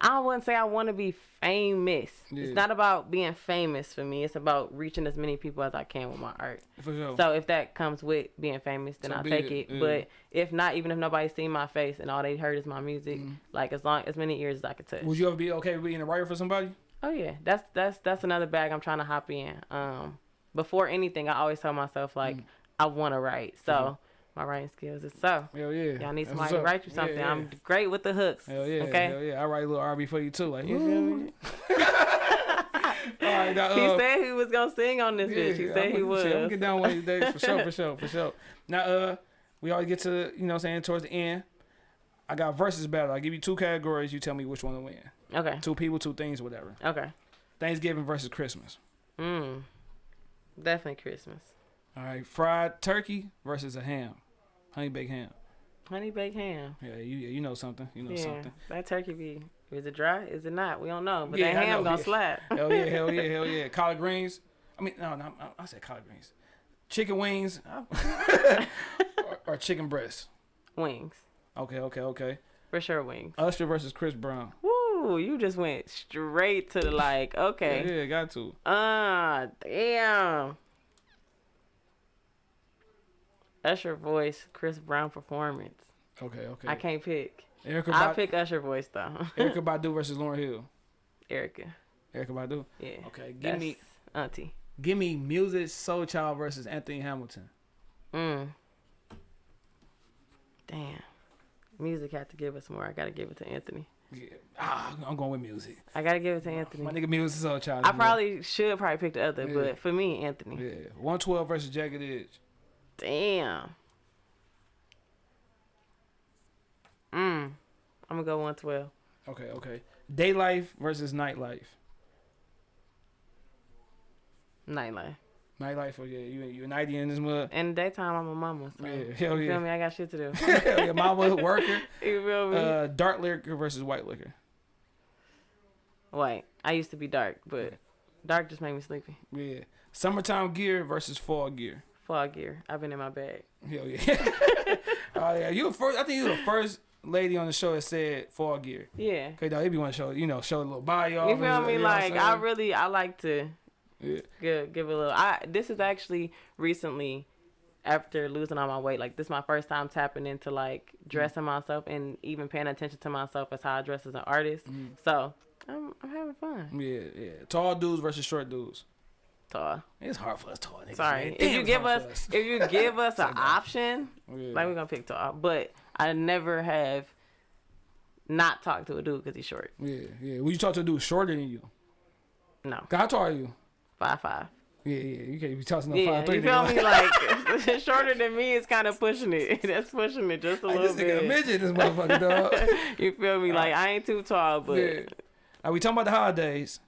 I wouldn't say I want to be famous. Yeah. It's not about being famous for me. It's about reaching as many people as I can with my art. Sure. So if that comes with being famous, then So I'll take it, it. yeah. But if not, even if nobody's seen my face and all they heard is my music, Mm-hmm. like as long as many ears as I could touch. Would you ever be okay with being a writer for somebody? Oh yeah, that's that's that's another bag I'm trying to hop in. Um, before anything, I always tell myself like Mm. I want to write. So my writing skills is so. Hell yeah. Y'all need somebody to write you something. yeah. I'm great with the hooks. Hell yeah. Okay. Hell yeah. I write a little R&B for you too. Like, You feel me? All right, now, He uh, said he was gonna sing on this bitch. He Yeah, said I'm he was. I'm gonna get down one of these days for sure, for sure, for sure. Now, uh, we always get to you know what I'm saying towards the end. I got versus battle. I give you two categories. You tell me which one to win. Okay. Two people, two things, whatever. Okay. Thanksgiving versus Christmas. Mm. Definitely Christmas. All right, fried turkey versus a ham, honey baked ham. Honey baked ham. Yeah, you you know something. You know yeah. something. That turkey be. Is it dry? Is it not? We don't know. But Yeah, that I ham know, gonna yeah. slap. Hell yeah, hell yeah, hell yeah. Collard greens. I mean, no, no, I, I said collard greens. Chicken wings or, or chicken breasts. Wings. Okay, okay, okay. For sure wings. Usher versus Chris Brown. Woo, you just went straight to the like, okay. Yeah, yeah, got to. Ah, damn. Usher voice, Chris Brown performance. Okay, okay. I can't pick. Erica, I pick Usher voice though. Erykah Badu versus Lauryn Hill. Erykah. Erykah Badu. Yeah. Okay, give me Auntie. give me Musiq Soulchild versus Anthony Hamilton. Mm. Damn. Musiq had to give us more. I gotta give it to Anthony. Yeah. Ah, I'm going with Musiq. I gotta give it to Anthony. My nigga Musiq Soulchild. I probably should probably pick the other, Yeah. but for me, Anthony. Yeah. 112 versus Jagged Edge. Damn. Mm. I'm gonna go 112. Okay, okay. Day life versus nightlife. Nightlife. Nightlife, oh yeah, you you a nighty in this mud. In the daytime, I'm a mama. So. Yeah, hell You feel me? I got shit to do. hell yeah, mama worker. you feel me? Uh, dark liquor versus white liquor. White. I used to be dark, but dark just made me sleepy. Yeah. Summertime gear versus fall gear. Fall gear. I've been in my bag. Hell yeah. oh yeah, you the first. I think you were the first lady on the show that said fall gear. Yeah. Okay, dog, they be want to show you know show a little body off. You feel me? you know what I'm Like I really, I like to Yeah. give give a little. I this is actually recently after losing all my weight. Like this is my first time tapping into like dressing myself and even paying attention to myself as how I dress as an artist. Mm-hmm. So I'm I'm having fun. Yeah, yeah. Tall dudes versus short dudes. Tall. It's hard for us tall niggas. Sorry. man. If you it's give hard us if you give us an option, Yeah. like we're gonna pick tall. But I never have not talked to a dude because he's short. yeah, yeah. When you talk to a dude shorter than you, No, How tall are you? Five five. Yeah, yeah. You can't be tossing no Yeah, five three. you feel me? Like shorter than me is kind of pushing it. That's pushing it just a Like, little this nigga a bit. midget, this motherfucker dog. You feel me? Like I ain't too tall, but yeah. Are we talking about the holidays?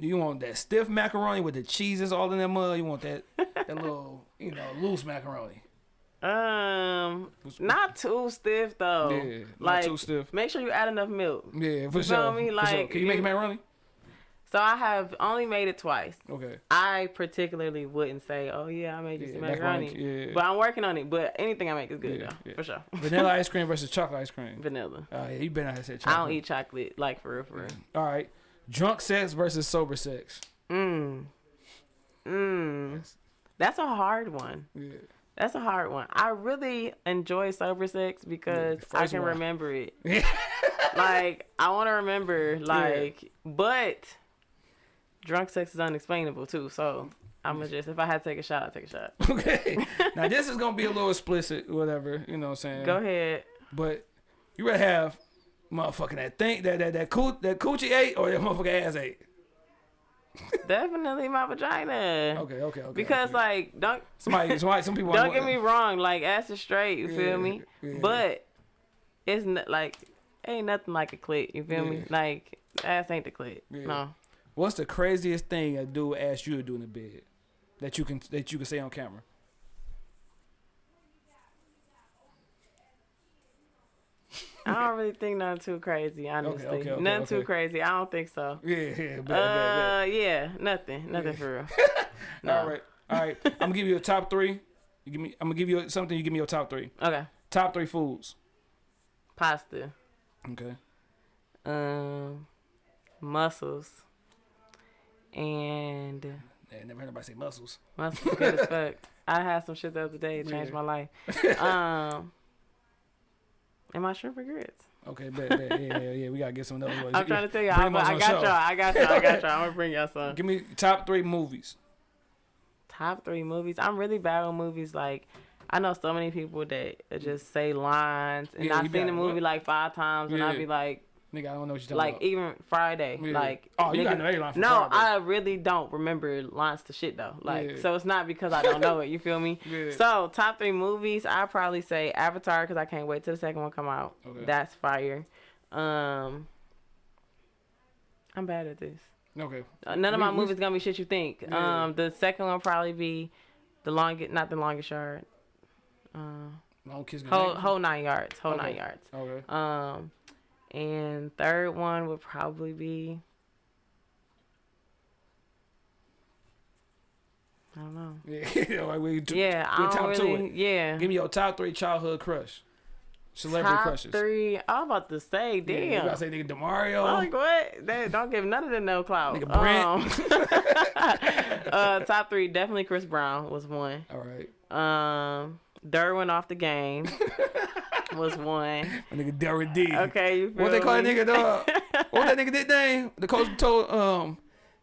You want that stiff macaroni with the cheeses all in that mud? You want that that little, you know, loose macaroni? um, not too stiff though. Yeah, not like too stiff. make sure you add enough milk. Yeah, for sure. You sure. feel me? for sure. Like, Can you make you- macaroni? So I have only made it twice. Okay. I particularly wouldn't say, "Oh yeah, I made you Yeah, some macaroni, macaroni," yeah. but I'm working on it. But anything I make is good Yeah, though, yeah. for sure. Vanilla ice cream versus chocolate ice cream. Vanilla. Oh yeah, you better not have said chocolate. I don't eat chocolate like for real, for real. All right. Drunk sex versus sober sex. Mmm. Mmm. That's a hard one. Yeah. That's a hard one. I really enjoy sober sex because I can one. remember it. like I want to remember, like, but drunk sex is unexplainable too. So I'm gonna just if I had to take a shot, I'll take a shot. Okay. now this is gonna be a little explicit, whatever. You know what I'm saying? Go ahead. But you rather have motherfucking that thing that that that coo- that coochie ate or that motherfucking ass ate. Definitely my vagina. Okay, okay, okay. Because okay. like don't somebody, somebody, some people. don't get me wrong, like ass is straight, you Yeah, feel me? yeah. But it's not like ain't nothing like a clit, you feel me? Yeah. Like ass ain't the clit. No. What's the craziest thing a dude asked you to do in the bed that you can that you can say on camera? I don't really think nothing too crazy, honestly. okay, okay, nothing okay. too crazy. I don't think so. Yeah, yeah, bad, bad, Uh, yeah, nothing, nothing for real. No. All right, all right. I'm gonna give you a top three. You give me. I'm gonna give you something. You give me your top three. Okay, Top three foods. pasta, Okay. um, mussels, and Yeah, never heard nobody say muscles. mussels good as fuck. I had some shit the other day. It changed Yeah. my life. Um, and my shrimp and grits. Okay, bad, bad. Yeah, yeah, yeah. We gotta get some of those. I'm trying to tell y'all, on I got show. y'all. I got y'all. I got y'all. I'm gonna bring y'all some. Give me top three movies. top three movies. I'm really bad with movies. Like I know so many people that just say lines, and Yeah, I've seen the movie like five times, and I'd be like, Nigga, I don't know what you're talking about. like about. even Friday, Yeah. like Oh, you got niggas- no A line from No, Friday. I really don't remember lines to shit though. Like Yeah. so, it's not because I don't know it. You feel me? Yeah. So top three movies, I probably say Avatar because I can't wait till the second one come out. Okay. That's fire. Um, I'm bad at this. Okay. Uh, None of my We- movies gonna be shit you think. Um, the second one probably be the longest, not the longest yard. Uh, Long kiss. whole whole nine yards, whole Okay. nine yards. Okay. Um, and third one would probably be. I don't know. Yeah. like we Yeah, I don't top two really. it. Yeah. Give me your top three childhood crush. Celebrity Top crushes. three. I was about to say, Yeah, damn. you gotta say nigga Demario. I'm like what? They don't give none of them no clout. Nigga Brent. Um, uh, top three definitely Chris Brown was one. All right. Um, Derwin off the game was one. My nigga Derek D. Okay, you feel What they call that nigga dog? what that nigga nickname? The coach told um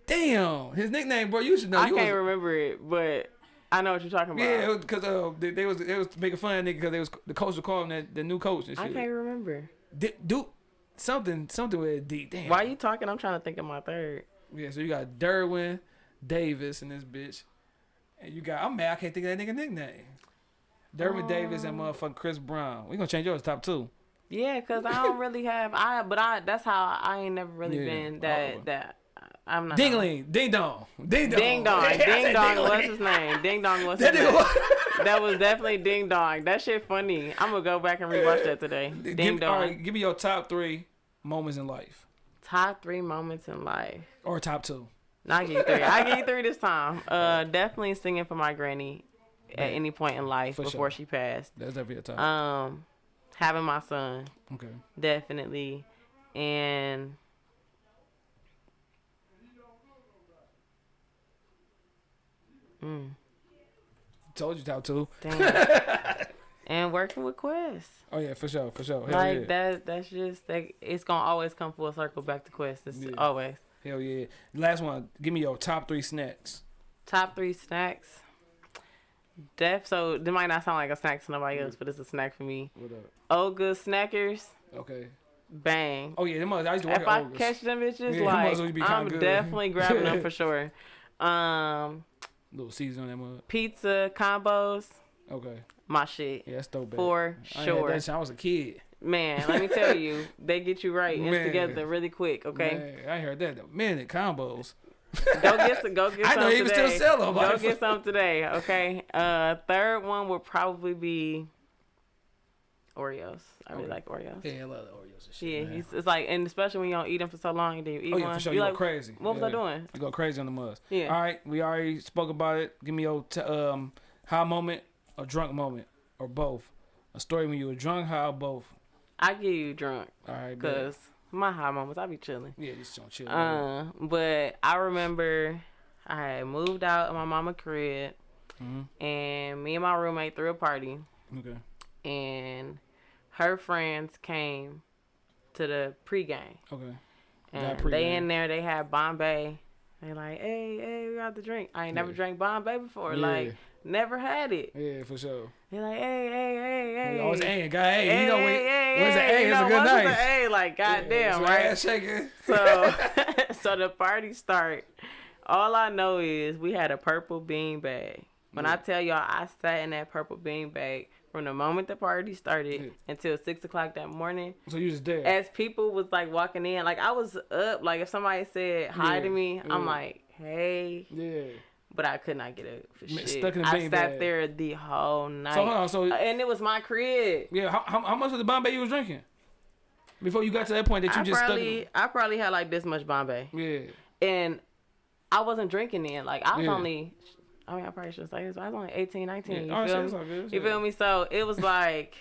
damn, his nickname, bro, you should know. I You can't was- remember it, but I know what you're talking about. Yeah, because uh, they, they was they was making fun of nigga because they was the coach was calling that the new coach and shit. I can't remember. D- do something something with a D. Damn. Why you talking? I'm trying to think of my third. Yeah, so you got Derwin Davis and this bitch, and you got I'm mad I can't think of that nigga nickname. Derwin Davis and motherfucking Chris Brown. We gonna change yours to top two. Yeah, cause I don't really have I, but I that's how I ain't never really Yeah. been that Oh. that I'm not. Dingling, ding dong, ding dong, Ding dong, Yeah, ding dong. What's his name? Ding dong. What's That his name? was. That was definitely ding dong. That shit funny. I'm gonna go back and rewatch that today. Ding give, dong. all right, give me your top three moments in life, Top three moments in life. or top two. No, I give you three. I get three this time. Uh, definitely singing for my granny at any point in life For before sure. she passed. That's definitely your top. Um, having my son okay. definitely, and mm, Told you two. damn. and working with Quest. Oh yeah, for sure, for sure. Hell like yeah. that. That's just like it's gonna always come full circle back to Quest. It's Yeah. always Hell yeah. Last one. Give me your top three snacks. top three snacks. Def. So it might not sound like a snack to nobody else, but it's a snack for me. What up? Olga Snackers. Okay. bang. Oh yeah, them mother- I used to work if I catch them bitches, Yeah, like be I'm good. definitely grabbing them for sure. Um, Little season on that mud. pizza combos, Okay. my shit Yeah, that's dope. for I sure. that I was a kid. Man, let me tell you, they get you right and together really quick. Okay, Man, I heard that. Man, The combos. Go get some. Go get I some know today. still sell them. Go get some today. Okay. Uh, third one would probably be Oreos. I really like Oreos. Yeah, I love the Oreos and shit. Yeah, it's, like, and especially when you don't eat them for so long, and then you eat Oh yeah, one. for sure. you You like, go crazy. what was yeah. I doing? You go crazy on the muzz. Yeah. All right, we already spoke about it. Give me your t- um high moment a drunk moment or both. A story when you were drunk, high or both. I get you drunk, All right, bet. My high moments, I be chilling. yeah, just don't chill. Uh, but I remember I had moved out of my mama crib, Mhm. and me and my roommate threw a party, okay. and her friends came to the pregame. Okay. And pregame. they in there, they had Bombay. They like, hey, hey, we got the drink. I ain't never drank Bombay before. Yeah. Like, never had it. Yeah, for sure. They like, hey, hey, hey, hey. Always hey, guy, hey, Hey, you know when hey, hey, when's hey, A, you it's a good night. A, like, goddamn, Yeah, right? Ass shaking. So, so the party start. All I know is we had a purple bean bag. When I tell y'all, I sat in that purple bean bag from the moment the party started Yeah. until six o'clock that morning. So you just there. As people was like walking in, like I was up. Like if somebody said hi Yeah, to me, I'm like, hey, yeah. But I could not get up for shit. stuck in the I sat bag. there the whole night, So hold on. So Uh, and it was my crib. yeah, how, how, how much of the Bombay you was drinking before you got to that point that you I just stuck? In, I probably had like this much Bombay. yeah. and I wasn't drinking then. Like I was Yeah. only, I mean, I probably should say this, but I was only 18, 19. Yeah. You, Oh, shit, feel it's me? good. you feel me? So it was like,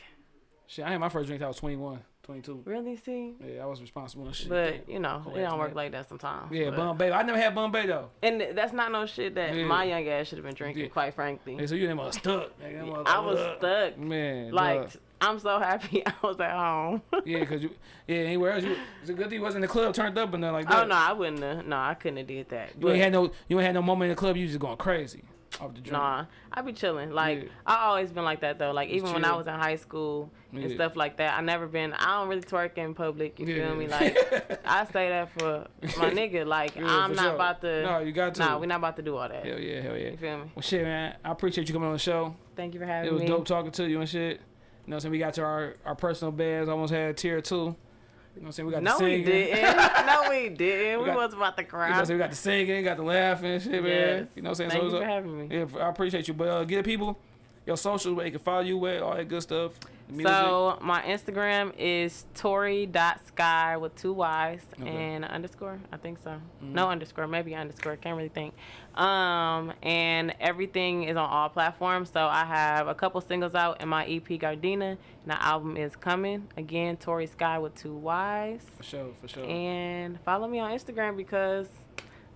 Shit, I had my first drink. I was 21, 22. really, see? Yeah, I was responsible and shit. But you know, it don't work like that sometimes. Yeah, but- Bombay. I never had Bombay though. And that's not no shit that Yeah. my young ass should have been drinking. Yeah. Quite frankly, Yeah, so you mother stuck. Nigga, I was stuck. Man, Like dog. I'm so happy I was at home. yeah, cause you, yeah, anywhere else, you, it's a good thing you wasn't in the club turned up and nothing like oh, that. oh no, I wouldn't have. No, I couldn't have did that. You ain't had no, you ain't had no moment in the club. You just going crazy off the drink. Nah, I be chilling. Like Yeah. I always been like that though. Like even when I was in high school and Yeah. stuff like that, I never been. I don't really twerk in public. You Yeah. feel me? Like I say that for my nigga. Like I'm not sure. about to. No, you got to. Nah, we're not about to do all that. Hell yeah, hell yeah. You feel me? Well, shit, man. I appreciate you coming on the show. Thank you for having me. It was me. dope talking to you and shit. You know saying? We got to our, our personal beds. Almost had a tear too. You know what I'm saying? We got No, the we didn't. no, we didn't. We, got- was about to You know cry. what I'm saying? We got the singing, got the laughing and shit, man. You know what I'm saying? Thank so you it's for having me. Yeah, I appreciate you. But uh, get it, people your socials where they can follow you with, all that good stuff. Music. So my Instagram is Tori.sky with two Y's Okay. and an underscore. I think so. Mm-hmm. No underscore, maybe underscore. Can't really think. Um, and everything is on all platforms. So I have a couple singles out in my EP Gardena, and the album is coming. Again, Tori Sky with two Y's. for sure, for sure. And follow me on Instagram because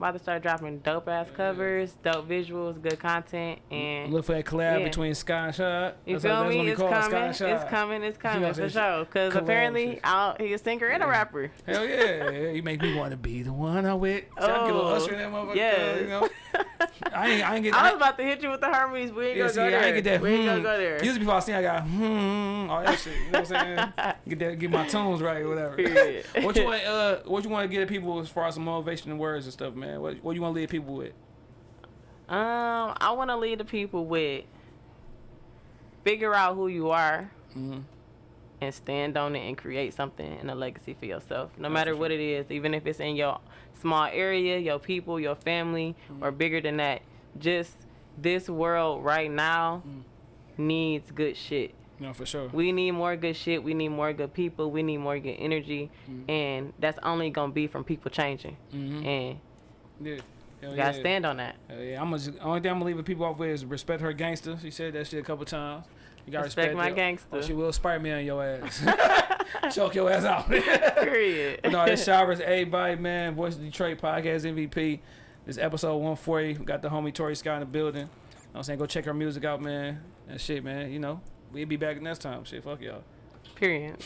about to start dropping dope ass covers, dope visuals, good content, and Look for that collab Yeah. between Sky and Shot. you That's feel what- that's me? It's call it, Sky coming. It's coming. It's coming know, for sure. Because apparently, shit. I'll, he's a singer and a rapper. Hell yeah. You make me want to be the one I'm with. See, I get a little Oh, usher in that motherfucker. yes. You know? I ain't, I ain't get I was I, about to hit you with the Hermes. We ain't yeah, gonna see, go there. I ain't get that. we ain't hmm. gonna go there. Usually before I sing, I got hmm, all that shit. You know what I'm saying? Get that, get my tones right or whatever. What you want? Uh, what you want to get at people as far as some motivation and words and stuff, man? What, what you want to leave people with? Um, I want to lead the people with figure out who you are Mhm. and stand on it and create something and a legacy for yourself. No That's matter what it is, even if it's in your small area, your people, your family, Mm-hmm. or bigger than that. Just this world right now Mm. needs good shit. No, for sure. We need more good shit. We need more good people. We need more good energy, Mm-hmm. and that's only gonna be from people changing. Mhm. And Yeah. Hell you gotta yeah. stand on that. Hell yeah, I'm gonna, only thing I'm gonna leave people off with is respect her gangster. She said that shit a couple times. You gotta Respect respect, my gangster. Or she will Spider-Man on your ass. Choke your ass out. Period. no, it's Showers, everybody, man. Voice of Detroit podcast MVP. This episode 140. We got the homie Tori Scott in the building. You know what I'm saying? Go check her music out, man. And shit, man. You know, we'll be back next time. Shit, fuck y'all. Period.